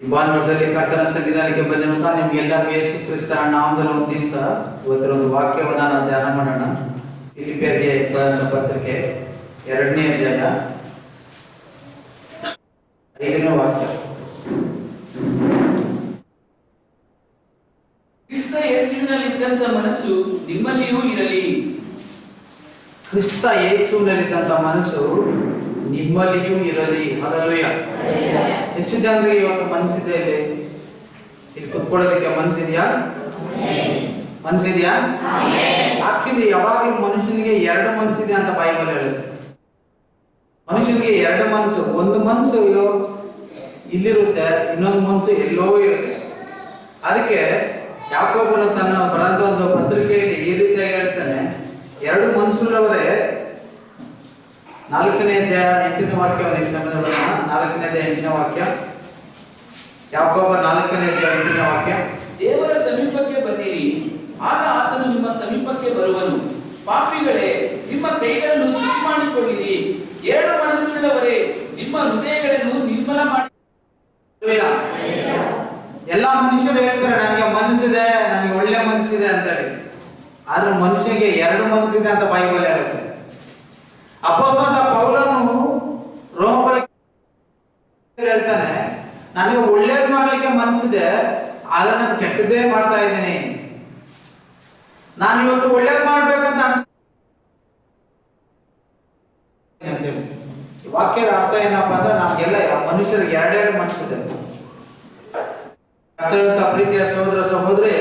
ಈ ಭಾನುವಾರದಲ್ಲಿ ಕರ್ತನ ಸಂವಿಧಾನಕ್ಕೆ ಬಂದಿರುವಂತ ನಿಮ್ಗೆಲ್ಲರಿಗೂ ಯೇಸು ಕ್ರಿಸ್ತ ನಾಮದಲ್ಲಿ ವಂದಿಸ್ತಾ ಇವತ್ತರ ಒಂದು ವಾಕ್ಯವನ್ನ ನಾವು ಧ್ಯಾನ ಮಾಡೋಣ. ಫಿಲಿಪಿಯರಿಗೆ ಬರೆದ ಪತ್ರಿಕೆ ಎರಡನೇ ಅಧ್ಯಾಯ ಐದನೇ ವಾಕ್ಯ. ಕ್ರಿಸ್ತ ಯೇಸುವಿನಲ್ಲಿದ್ದಂತ ಮನಸ್ಸು ನಿಮ್ಮಲ್ಲಿಯೂ ಇರಲಿ. ಕ್ರಿಸ್ತ ಯೇಸುವಿನಲ್ಲಿದ್ದಂತ ಮನಸ್ಸು ನಿಮ್ಮಲ್ಲಿಯೂ ಇರಲಿ. ಅದಲ್ಲೂಯ ಎಷ್ಟು ಜನರಿಗೆ ಇವತ್ತು ಮನಸ್ಸಿದೆ ಇಲ್ಲಿ? ಇಲ್ಲಿ ಕುತ್ಕೊಳ್ಳೋದಕ್ಕೆ ಮನಸ್ಸಿದೆಯಾ? ಮನಸ್ಸಿದೆಯಾ? ಆಕ್ಚುಲಿ ಯಾವಾಗಲೂ ಮನುಷ್ಯನಿಗೆ ಎರಡು ಮನಸ್ಸಿದೆ ಅಂತ ಬೈಬಲ್ ಹೇಳುತ್ತೆ. ಮನುಷ್ಯನಿಗೆ ಎರಡು ಮನಸ್ಸು. ಒಂದು ಮನಸ್ಸು ಇಲ್ಲೋ- ಇಲ್ಲಿರುತ್ತೆ ಇನ್ನೊಂದು ಮನಸ್ಸು ಎಲ್ಲೋ ಇರುತ್ತೆ. ಅದಕ್ಕೆ ಯಾಕೋಬನು ತನ್ನ ಬರೆದ ಒಂದು ಪತ್ರಿಕೆಯಲ್ಲಿ ಈ ರೀತಿಯಾಗಿ ಹೇಳ್ತಾನೆ ಎರಡು ಮನಸ್ಸುಳ್ಳವರೇ ನಾಲ್ಕನೇ ಅಧ್ಯಾಯ ಎಂಟನೇ ವಾಕ್ಯವನ್ನು ಈ ಸಮಯದಲ್ಲಿ ನಾಲ್ಕನೇ ಅಧ್ಯಾಯ ಎಂಟನೇ ವಾಕ್ಯ. ಯಾಕೋಬ ನಾಲ್ಕನೇ ಅಧ್ಯಾಯ ಎಂಟನೇ ವಾಕ್ಯ. ದೇವರ ಸಮೀಪಕ್ಕೆ ಬನ್ನಿರಿ. ಆಗ ಆತನು ನಿಮ್ಮ ಸಮೀಪಕ್ಕೆ ಬರುವನು. ಪಾಪಿಗಳೇ ನಿಮ್ಮ ಕೈಗಳನ್ನು ಶುಚಿ ಮಾಡಿಕೊಳ್ಳಿರಿ ಎರಡು ಮನಸ್ಸುಳ್ಳವರೇ ನಿಮ್ಮ ಹೃದಯಗಳನ್ನು ನಿರ್ಮಲ ಮಾಡಿ ಎಲ್ಲಾ ಮನುಷ್ಯರು ಹೇಳ್ತಾರೆ ನನಗೆ ಮನಸ್ಸಿದೆ ನನಗೆ ಒಳ್ಳೆ ಮನಸ್ಸಿದೆ ಅಂತೇಳಿ. ಆದ್ರೆ ಮನುಷ್ಯನಿಗೆ ಎರಡು ಮನಸ್ಸಿದೆ ಅಂತ ಬೈಬಲ್ ಹೇಳುತ್ತೆ. ಅಪೋಸ್ತಲ ಪೌಲನು ರೋಮಪುರ ಹೇಳ್ತಾನೆ ನನಗೆ ಒಳ್ಳೇದ್ ಮಾಡ್ಲಿಕ್ಕೆ ಮನಸ್ಸಿದೆ ಆದ್ರೆ ನಾನು ಕೆಟ್ಟದ್ದೇ ಮಾಡ್ತಾ ಇದ್ದೀನಿ. ನಾನು ಇವತ್ತು ಒಳ್ಳೇದ್ ಮಾಡ್ಬೇಕಂತ ಅಂತೇಳಿ. ವಾಕ್ಯದ ಅರ್ಥ ಏನಪ್ಪಾ ಅಂದ್ರೆ ನಮ್ಗೆಲ್ಲ ಮನುಷ್ಯರಿಗೆ ಎರಡೆರಡು ಮನಸ್ಸಿದೆ ಪ್ರೀತಿಯ ಸಹೋದರ ಸಹೋದರಿ,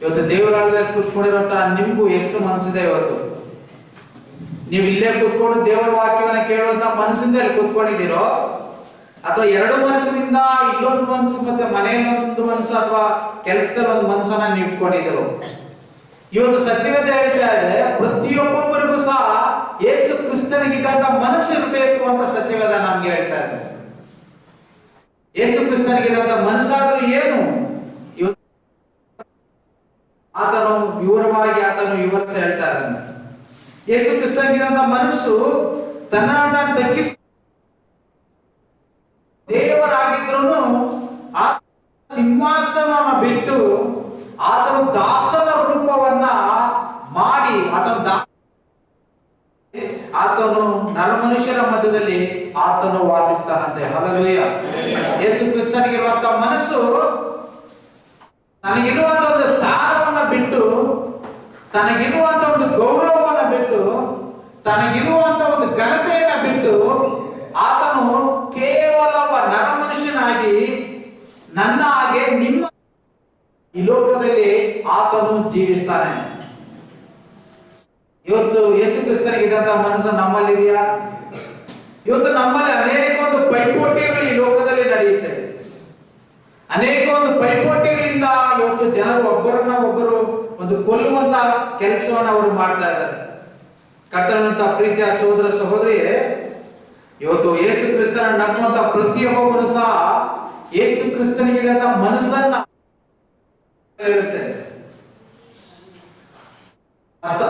ಇವತ್ತು ದೇವರಾಗದಲ್ಲಿ ಕೂತ್ಕೊಂಡಿರೋಂತ ನಿಮ್ಗೂ ಎಷ್ಟು ಮನಸ್ಸಿದೆ ಇವತ್ತು? ನೀವು ಇಲ್ಲೇ ಕೂತ್ಕೊಂಡು ದೇವರ ವಾಕ್ಯವನ್ನ ಕೇಳುವಂತ ಮನಸ್ಸಿಂದ ಕೂತ್ಕೊಂಡಿದ್ದೀರೋ ಅಥವಾ ಎರಡು ಮನಸ್ಸಿನಿಂದ ಇಲ್ಲೊಂದು ಮನಸ್ಸು ಮತ್ತೆ ಮನೆಯಲ್ಲೊಂದು ಮನಸ್ಸು ಅಥವಾ ಕೆಲಸದಲ್ಲಿ ಒಂದು ಮನಸ್ಸನ್ನ ಇಟ್ಕೊಂಡಿದ್ರು ಇವತ್ತು ಸತ್ಯವೇದ ಹೇಳ್ತಾ ಇದೆ, ಪ್ರತಿಯೊಬ್ಬೊಬ್ಬರಿಗೂ ಸಹ ಯೇಸು ಕ್ರಿಸ್ತನಿಗಿದ್ದಂತ ಮನಸ್ಸು ಇರಬೇಕು ಅಂತ ಸತ್ಯವೇದ ನಮ್ಗೆ ಹೇಳ್ತಾ ಇದೆ. ಯೇಸು ಕ್ರಿಸ್ತನಿಗಿದ್ದಂತ ಮನಸ್ಸಾದ್ರೂ ಏನು? ಆತನು ವಿವರವಾಗಿ ಆತನು ವಿವರಿಸಿ ಹೇಳ್ತಾ ಇದ್ದಾನೆ. ಯೇಸು ಕ್ರಿಸ್ತನಿಗಿದ್ದಂತ ಮನಸ್ಸು ತನ್ನ ತಗ್ಗಿಸಿ ದೇವರಾಗಿದ್ರು ಆ ಸಿಂಹಾಸನವನ್ನು ಬಿಟ್ಟು ಆತನು ದಾಸನ ರೂಪವನ್ನ ಮಾಡಿ ಆತನು ದಾಸ ಆತನು ನರಮನುಷ್ಯರ ಮಧ್ಯದಲ್ಲಿ ಆತನು ವಾಸಿಸ್ತಾನಂತೆ. ಹಲಲುಯ್ಯ ಯೇಸು ಕ್ರಿಸ್ತನಿಗಿರುವಂತ ಮನಸ್ಸು ತನಗಿರುವಂತ ಒಂದು ಸ್ಥಾನವನ್ನ ಬಿಟ್ಟು ತನಗಿರುವಂತ ಒಂದು ಗೌರವವನ್ನ ಬಿಟ್ಟು ತನಗಿರುವಂತ ಒಂದು ಘನತೆಯನ್ನ ಬಿಟ್ಟು ಆತನು ಕೇವಲ ಒಬ್ಬ ನರಮನುಷ್ಯನಾಗಿ ನನ್ನ ಹಾಗೆ ನಿಮ್ಮ ಈ ಲೋಕದಲ್ಲಿ ಆತನು ಜೀವಿಸ್ತಾನೆ. ಇವತ್ತು ಯೇಸು ಕ್ರಿಸ್ತನಿಗಿದ್ದಂತ ಮನಸ್ಸು ನಮ್ಮಲ್ಲಿದೆಯಾ? ಇವತ್ತು ನಮ್ಮಲ್ಲಿ ಅನೇಕ ಒಂದು ಪೈಪೋಟಿಗಳು ಈ ಲೋಕದಲ್ಲಿ ನಡೆಯುತ್ತೆ. ಅನೇಕ ಒಂದು ಪೈಪೋಟಿಗಳಿಂದ ಇವತ್ತು ಜನರು ಒಬ್ಬರನ್ನ ಒಬ್ಬರು ಒಂದು ಕೊಲ್ಲುವಂತ ಕೆಲಸವನ್ನು ಅವರು ಮಾಡ್ತಾ ಇದ್ದಾರೆ. ಕರ್ತನಂತ ಪ್ರೀತಿಯ ಸಹೋದರ ಸಹೋದರಿಯೇ ಇವತ್ತು ಯೇಸು ಕ್ರಿಸ್ತನ ನಂಬುವಂತ ಪ್ರತಿಯೊಬ್ಬನು ಸಹ ಯೇಸು ಕ್ರಿಸ್ತನಿಗಿದಂತ ಮನಸ್ಸನ್ನ ಹೇಳುತ್ತೆ.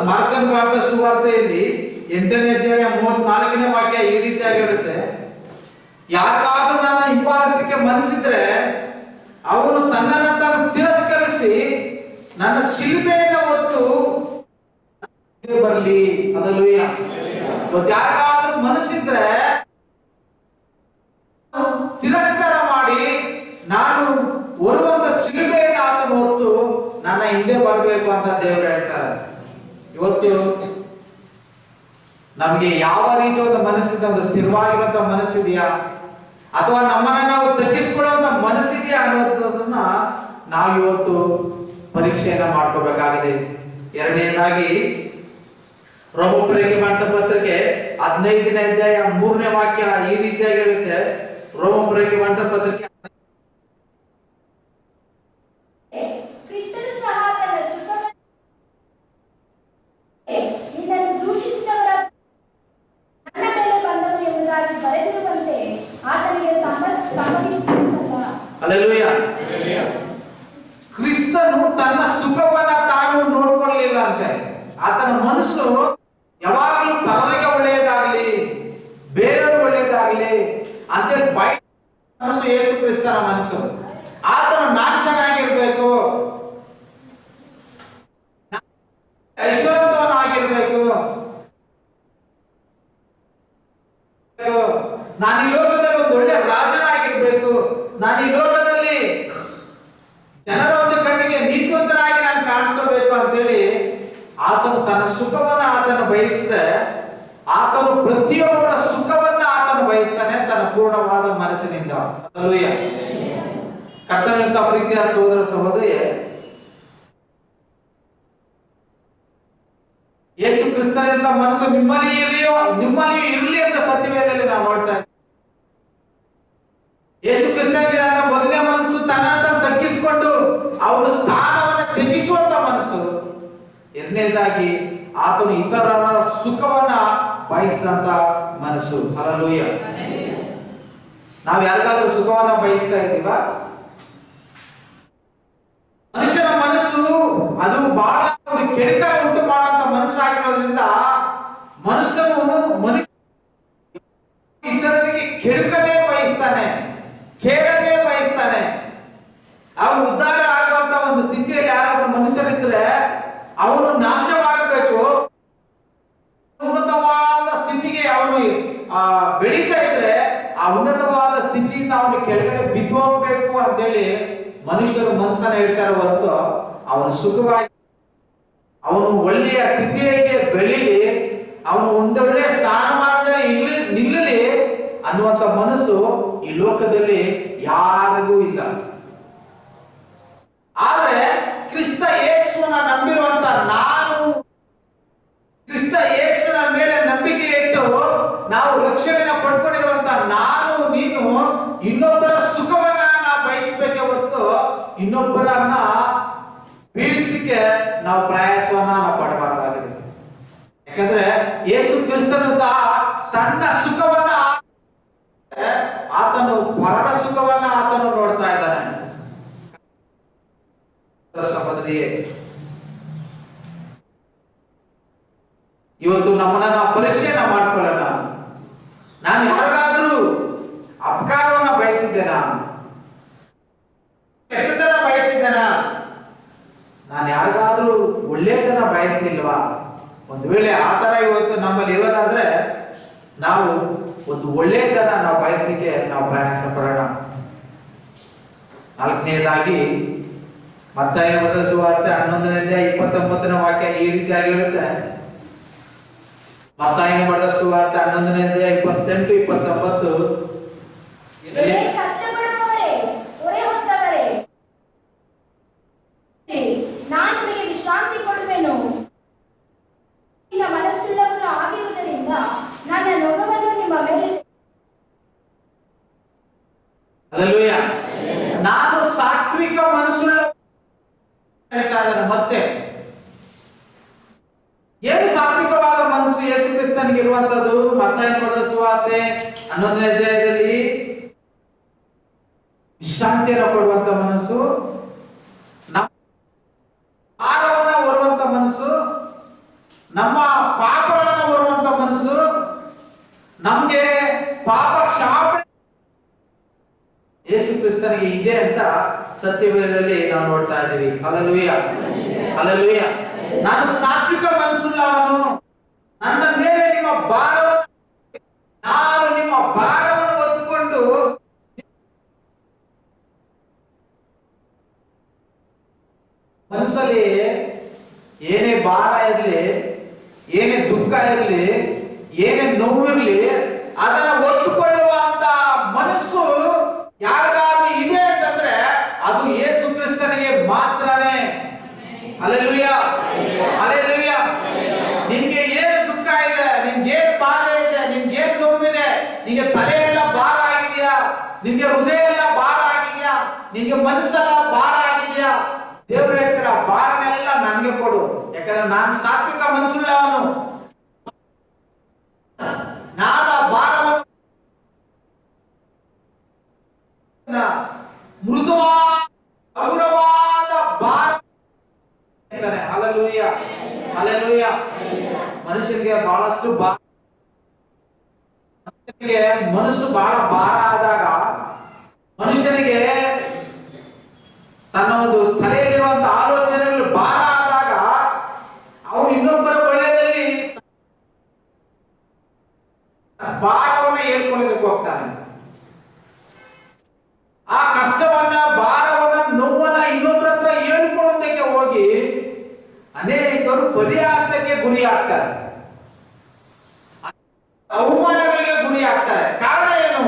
ಮಾರ್ಕನ್ ಭಾರತ ಸುವಾರ್ತೆಯಲ್ಲಿ ಎಂಟನೇ ಅಧ್ಯಾಯ ಮೂವತ್ನಾಲ್ಕನೇ ವಾಕ್ಯ ಈ ರೀತಿಯಾಗಿ ಹೇಳುತ್ತೆ. ಯಾಕಾದ್ರೂ ನಾನು ಹಿಂಬಾಲಿಸಲಿಕ್ಕೆ ಮನಸ್ಸಿದ್ರೆ ಅವನು ತನ್ನನ್ನ ತಾನು ತಿರಸ್ಕರಿಸಿ ನನ್ನ ಶಿಲ್ಬೆಯನ್ನು ಹೊತ್ತು ಬರಲಿ. ಅದಲ್ಲೂ ಯಾಕಾದ್ರೂ ಮನಸ್ಸಿದ್ರೆ ತಿರಸ್ಕಾರ ಮಾಡಿ ನಾನು ಹೊರುವಂತ ಶಿಲ್ಬೆಯನ್ನು ಆತನು ಹೊತ್ತು ನನ್ನ ಹಿಂದೆ ಬರಬೇಕು ಅಂತ ದೇವರು ಹೇಳ್ತಾರೆ. ಇವತ್ತು ನಮಗೆ ಯಾವ ರೀತಿ ಒಂದು ಮನಸ್ಸಿದೆ ಒಂದು ಸ್ಥಿರವಾಗಿರುವಂತ ಮನಸ್ಸಿದೆಯಾ? ಅಥವಾ ನಮ್ಮನ್ನ ನಾವು ತಗ್ಗಿಸ್ಕೊಳ್ಳುವಂತ ಮನಸ್ಸಿದೆಯಾ ಅನ್ನೋದನ್ನ ನಾವು ಇವತ್ತು ಪರೀಕ್ಷೆಯನ್ನ ಮಾಡ್ಕೋಬೇಕಾಗಿದೆ. ಎರಡನೇದಾಗಿ, ರೋಮಪುರಕ್ಕೆ ಮಾಡಿದ ಪತ್ರಿಕೆ ಹದಿನೈದನೇ ಅಧ್ಯಾಯ ಮೂರನೇ ವಾಕ್ಯ ಈ ರೀತಿಯಾಗಿ ಹೇಳುತ್ತೆ. ರೋಮಪುರಕ್ಕೆ ಮಾಡಿದ ಪತ್ರಿಕೆ ಕ್ರಿಸ್ತನು ಸಹ ತನ್ನ ಸುಖವನ್ನು ನಿನ್ನನ್ನು ದೂಷಿಸಿದವರ ನನ್ನ ಮೇಲೆ ಬಂದವು ಎಂಬುದಾಗಿ ಬರೆದಿರುವಂತೆ ಆತನಿಗೆ ಸಮ್ಮ- ಸಮ್ಮತಿಸುವುದಲ್ಲ ಅಲ್ಲೆಲೂಯ ಕ್ರಿಸ್ತನು ತನ್ನ ಸುಖವನ್ನ ತಾನು ನೋಡ್ಕೊಳ್ಳಲಿಲ್ಲ ಅಂತೆ ಆತನ ಮನಸ್ಸು ಯಾವಾಗಲೂ ಪರರಿಗೆ ಒಳ್ಳೆಯದಾಗಲಿ ಬೇರೆಯವರು ಒಳ್ಳೆಯದಾಗಲಿ ಅಂತೇಳಿ ಬೈ ಮನಸ್ಸು ಯೇಸು ಕ್ರಿಸ್ತ ಕ್ರಿಸ್ತನ ಮನಸ್ಸು ಆತನು ನಾನ್ ಚೆನ್ನಾಗಿರ್ಬೇಕು ಐಶ್ವರ್ಯವಂತವನಾಗಿರ್ಬೇಕು ನಾನು ಈ ಲೋಕದಲ್ಲಿ ಒಂದು ಒಳ್ಳೆ ರಾಜನಾಗಿರ್ಬೇಕು ನಾನು ಈ ಲೋಕದಲ್ಲಿ ಜನರ ಒಂದು ಕಣ್ಣಿಗೆ ನೀತಿವಂತನಾಗಿ ನಾನು ಕಾಣಿಸ್ಕೋಬೇಕು ಅಂತೇಳಿ ಆತನು ತನ್ನ ಸುಖವನ್ನ ಆತನು ಬಯಸಿದೆ, ಆತನು ಪ್ರತಿಯೊಬ್ಬರ ಸುಖವನ್ನ ಆತನು ಬಯಸ್ತಾನೆ ತನ್ನ ಪೂರ್ಣವಾದ ಮನಸ್ಸಿನಿಂದ. ಕರ್ತನಂತ ಪ್ರೀತಿಯ ಸಹೋದರ ಸಹೋದರಿ ಯೇಸು ಕ್ರಿಸ್ತನಿಂದ ಮನಸ್ಸು ನಿಮ್ಮಲ್ಲಿ ಇರಲಿಯೋ ನಿಮ್ಮಲ್ಲಿ ಇರಲಿ ಅಂತ ಸತ್ಯವೇದಲ್ಲಿ ನಾವು ನೋಡ್ತಾ ಇದ್ದೀವಿ. ಯೇಸು ಕ್ರಿಸ್ತನಿಗೆ ತಗ್ಗಿಸಿಕೊಂಡು ಅವನ ಸ್ಥಾನವನ್ನ ತ್ಯಜಿಸುವಂತ ಮನಸ್ಸು. ಎರಡನೇದಾಗಿ, ಆತನು ಇತರರ ಸುಖವನ್ನ ಬಯಸಿದಂತ ಮನಸ್ಸು. ಹಲಲೂಯ ನಾವು ಯಾರಿಗಾದ್ರೂ ಸುಖವನ್ನ ಬಯಸ್ತಾ ಇದ್ದೀವಾ? ಮನುಷ್ಯನ ಮನಸ್ಸು ಅದು ಬಹಳ ಒಂದು ಕೆಡಕ ಉಂಟು ಮಾಡುವಂತ ಮನಸ್ಸಾಗಿರೋದ್ರಿಂದ ಮನುಷ್ಯನು ಮನುಷ್ಯ ಇತರರಿಗೆ ಕೆಡಕನೇ ಬಯಸ್ತಾನೆ ಕೇಳನೇ ಬಯಸ್ತಾನೆ. ಅವನು ಉದ್ಧಾರ ಆಗುವಂತ ಒಂದು ಸ್ಥಿತಿಯಲ್ಲಿ ಯಾರಾದ್ರೂ ಮನುಷ್ಯರಿದ್ರೆ ಅವನು ನಾಶವಾಗಬೇಕು. ಉನ್ನತವಾದ ಸ್ಥಿತಿಗೆ ಅವನು ಆ, ಬೆಳೀತಾ ಇದ್ರೆ ಆ ಉನ್ನತವಾದ ಸ್ಥಿತಿಯಿಂದ ಅವನು ಕೆಳಗಡೆ ಬಿದ್ದು ಹೋಗ್ಬೇಕು ಅಂತೇಳಿ ಮನುಷ್ಯರು ಮನಸ್ಸನ್ನ ಹೇಳ್ತಾರೆ ಹೊರತು ಅವನು ಸುಖವಾಗಿ ಅವನು ಒಳ್ಳೆಯ ಸ್ಥಿತಿಯಲ್ಲಿ ಬೆಳೀಲಿ ಅವನು ಒಂದೊಳ್ಳೆಯ ಸ್ಥಾನಮಾನದಲ್ಲಿ ಇಲ್ಲಿ ನಿಲ್ಲಲಿ ಅನ್ನುವಂತ ಮನಸ್ಸು ಈ ಲೋಕದಲ್ಲಿ ಯಾರಿಗೂ ಇಲ್ಲ. ಕ್ರಿಸ್ತ ಯೇಸುವನ್ನ ನಂಬಿರುವಂತ ನಾನು ಕ್ರಿಸ್ತ ಯೇಸುವಿನ ಮೇಲೆ ನಂಬಿಕೆ ಇಟ್ಟು ನಾವು ರಕ್ಷಣೆಯನ್ನು ಪಡ್ಕೊಂಡಿರುವಂತ ನಾನು, ನೀನು ಇನ್ನೊಬ್ಬರ ಸುಖವನ್ನ ನಾವು ಬಯಸಬೇಕೆ ಹೊತ್ತು ಇನ್ನೊಬ್ಬರನ್ನ ಬೀಳಿಸ್ಲಿಕ್ಕೆ ನಾವು ಪ್ರಯಾಸವನ್ನ ನಾವು ಪಡಬಾರ್ದಾಗಿದೆ. ಯಾಕಂದ್ರೆ ಯೇಸು ಕ್ರಿಸ್ತನು ಸಹ ತನ್ನ ಸುಖವನ್ನ ಆತನು ಪರರ ಸುಖವನ್ನ ಆತನು ನೋಡ್ತಾ ಇದ್ದಾನೆ. ಸಹೋದರಿಯೇ ಇವತ್ತು ನಮ್ಮನ್ನ ನಾವು ಪರೀಕ್ಷೆಯನ್ನ ಮಾಡ್ಕೊಳ್ಳೋಣ. ನಾನು ಯಾರಿಗಾದ್ರೂ ಅಪಕಾರವನ್ನ ಬಯಸಿದ್ದೇನಾ? ಕೆಟ್ಟದನ್ನ ಬಯಸಿದ್ದೇನಾ? ನಾನು ಯಾರಿಗಾದ್ರೂ ಒಳ್ಳೆಯದನ್ನ ಬಯಸಲಿಲ್ವಾ? ಒಂದು ವೇಳೆ ಆ ತರ ಇವತ್ತು ನಮ್ಮಲ್ಲಿ ಇರೋದಾದ್ರೆ, ನಾವು ಒಂದು ಒಳ್ಳೆಯದನ್ನ ನಾವು ಬಯಸಲಿಕ್ಕೆ ನಾವು ಪ್ರಯಾಸ ಪಡೋಣ. ನಾಲ್ಕನೇದಾಗಿ ಮತ್ತಾಯ ಬರೆದ ಸುವಾರ್ತೆ ಹನ್ನೊಂದನೇ ಇಪ್ಪತ್ತೊಂಬತ್ತನೇ ವಾಕ್ಯ ಈ ರೀತಿ ಆಗಿರುತ್ತೆ. ಮತ್ತಾಯನ ಬರೆದ ಸುವಾರ್ತೆ ಹನ್ನೊಂದನೇ ಅಧ್ಯಾಯ ಇಪ್ಪತ್ತೆಂಟು ಇಪ್ಪತ್ತೊಂಬತ್ತು. ನಾನು ಸಾತ್ವಿಕ ಮನಸ್ಸುಳ್ಳ ಮತ್ತೆ. ಏನು ಸಾತ್ವಿಕವಾದ ಮನಸ್ಸು ಯೇಸು ಕ್ರಿಸ್ತನಿಗೆ ಇರುವಂತದ್ದು ಮತ್ತಾಯನ ಬರೆದ ಸುವಾರ್ತೆ ಹನ್ನೊಂದನೇ ಅಧ್ಯಾಯದಲ್ಲಿ ವಿಶ್ರಾಂತಿಯನ್ನು ಕೊಡುವಂತ ಮನಸ್ಸು ಆರವನ್ನ ಹೊರುವಂತ ಮನಸ್ಸು, ನಮ್ಮ ಪಾಪಗಳನ್ನ ಹೊರುವಂತ ಮನಸ್ಸು, ನಮ್ಗೆ ಪಾಪ ಕ್ಷಾಪ ಯೇಸು ಕ್ರಿಸ್ತನಿಗೆ ಇದೆ ಅಂತ ಸತ್ಯವೇದದಲ್ಲಿ ನಾವು ನೋಡ್ತಾ ಇದ್ದೀವಿ. ಅಲಲುಯ್ಯ ಅಲಲುಯ್ಯ ನಾನು ಸಾತ್ವಿಕ ಮನಸ್ಸುಳ್ಳವನು ನನ್ನ ಮೇಲೆ ನಿಮ್ಮ ಭಾರವನ್ನು ನಾನು ನಿಮ್ಮ ಭಾರವನ್ನು ಹೊತ್ತುಕೊಂಡು ಮನಸ್ಸಲ್ಲಿ ಏನೇ ಭಾರ ಇರಲಿ, ಏನೇ ದುಃಖ ಇರಲಿ, ಏನೇ ನೋವು ಇರಲಿ, ಅದನ್ನ ಒತ್ತುಕೊಳ್ಳುವಂತ ಮನಸ್ಸು ಯಾರಿಗಾದ್ರೂ ಇದೆ ಅಂತಂದ್ರೆ ಅದು ಯೇಸು ಕ್ರಿಸ್ತನಿಗೆ ಮಾತ್ರನೇ ಅಲೆಲುಯ್ಯ ಅಲೆಲುಯ್ಯ ನಿಮ್ಗೆ ಏನು ದುಃಖ ಇದೆ, ನಿಮ್ಗೆ ಏನ್ ಭಾರ ಇದೆ, ನಿಮ್ಗೆ ಏನ್ ನೋವಿದೆ ನಿಮ್ಗೆ ತಲೆ ಎಲ್ಲ ಭಾರ ಆಗಿದೆಯಾ? ನಿಮ್ಗೆ ಹೃದಯ ಎಲ್ಲ ಭಾರ ಆಗಿದೆಯಾ? ನಿಮ್ಗೆ ಮನಸ್ಸೆಲ್ಲ ಭಾರ ಆಗಿದೆಯಾ? ದೇವ್ರು ಹೇಳ್ತಾರೆ ಭಾರನೆಲ್ಲ ನನಗೆ ಕೊಡು. ಯಾಕಂದ್ರೆ ನಾನು ಸಾತ್ವಿಕ ಮನಸ್ಸುಳ್ಳವನು ನಾನು ಆ ಭಾರವನ್ನು ಮೃದುವಾದ ಹಗುರವಾದ ಭಾರ ಹೇಳ್ತಾನೆ ಅಲಲೂಯ ಅಲಲೂಯ ಮನುಷ್ಯನಿಗೆ ಬಹಳಷ್ಟು ಬಾ ಮನುಷ್ಯನಿಗೆ ಮನಸ್ಸು ಬಹಳ ಭಾರ ಆದಾಗ ಮನುಷ್ಯನಿಗೆ ತನ್ನ ಒಂದು ತಲೆಯಲ್ಲಿರುವಂತ ಆಲೋಚನೆಗಳು ಭಾರ ಆದಾಗ ಅವನು ಇನ್ನೊಬ್ಬರ ಒಳ್ಳೆಯದಲ್ಲಿ ಭಾರವನ್ನ ಹೇಳ್ಕೊಳ್ಳೋದಕ್ಕೆ ಹೋಗ್ತಾನೆ ಆ ಕಷ್ಟವನ್ನ ಭಾರವನ್ನ ನೋವನ್ನ ಇನ್ನೊಬ್ಬರ ಹತ್ರ ಹೇಳ್ಕೊಳ್ಳೋದಕ್ಕೆ ಹೋಗಿ ಅನೇಕರು ಪರಿಹಾಸಕ್ಕೆ ಗುರಿ ಆಗ್ತಾರೆ ಅವಮಾನಗಳಿಗೆ ಗುರಿ ಆಗ್ತಾರೆ ಕಾರಣ ಏನು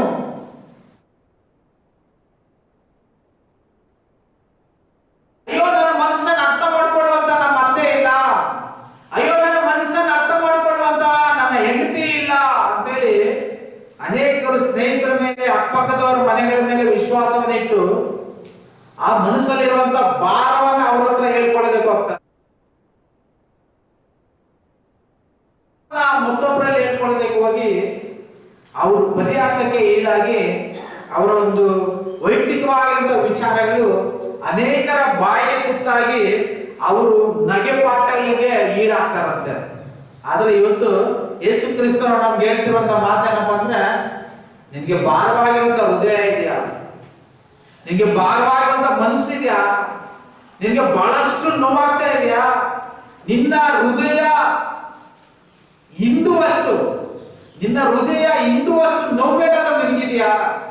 ಅಯ್ಯೋ ನನ್ನ ಮನಸ್ಸನ್ನ ಅರ್ಥ ಮಾಡ್ಕೊಳ್ಳುವಂತ ನಮ್ಮ ಅತ್ತೆ ಇಲ್ಲ ಅಯ್ಯೋ ನನ್ನ ಮನಸ್ಸನ್ನ ಅರ್ಥ ಮಾಡ್ಕೊಳ್ಳುವಂತ ನನ್ನ ಹೆಂಡತಿ ಇಲ್ಲ ಅಂತೇಳಿ ಅನೇಕರು ಸ್ನೇಹಿತರ ಮೇಲೆ ಅಕ್ಕಪಕ್ಕದವರ ಮನೆಗಳ ಇಟ್ಟು ಆ ಮನಸ್ಸಲ್ಲಿರುವಂತ ಭಾರವನ್ನ ಅವ್ರ ಹತ್ರ ಹೇಳ್ಕೊಳ್ಬೇಕು ಹೋಗ್ತಾರೆ ಮತ್ತೊಬ್ಬರಲ್ಲಿ ಹೇಳ್ಕೊಳ್ಬೇಕು ಹೋಗಿ ಅವರು ಪರಿಹಾಸಕ್ಕೆ ಈಡಾಗಿ ಅವರ ಒಂದು ವೈಯಕ್ತಿಕವಾಗಿರುವಂತಹ ವಿಚಾರಗಳು ಅನೇಕರ ಬಾಯಿಗೆ ಕುತ್ತಾಗಿ ಅವರು ನಗೆಪಾಟಗಳಿಗೆ ಈಡಾಗ್ತಾರಂತೆ. ಆದ್ರೆ ಇವತ್ತು ಯೇಸು ಕ್ರಿಸ್ತನು ನಮ್ಗೆ ಹೇಳ್ತಿರುವಂತ ಮಾತೇನಪ್ಪ ಅಂದ್ರೆ, ನಿನ್ಗೆ ಭಾರವಾಗಿರುವಂತ ಹೃದಯ ಇದೆಯಾ? ನಿನ್ಗೆ ಭಾರವಾಗಿರುವಂತ ಮನಸ್ಸಿದ್ಯಾ? ನಿನಗೆ ಬಹಳಷ್ಟು ನೋವಾಗ್ತಾ ಇದೆಯಾ? ನಿನ್ನ ಹೃದಯ ಹಿಂದುವಷ್ಟು ನಿನ್ನ ಹೃದಯ ಹಿಂದುವಷ್ಟು ನೋವ್ಬೇಕಾದ್ರೆ ನಿನಗಿದೆಯಾ?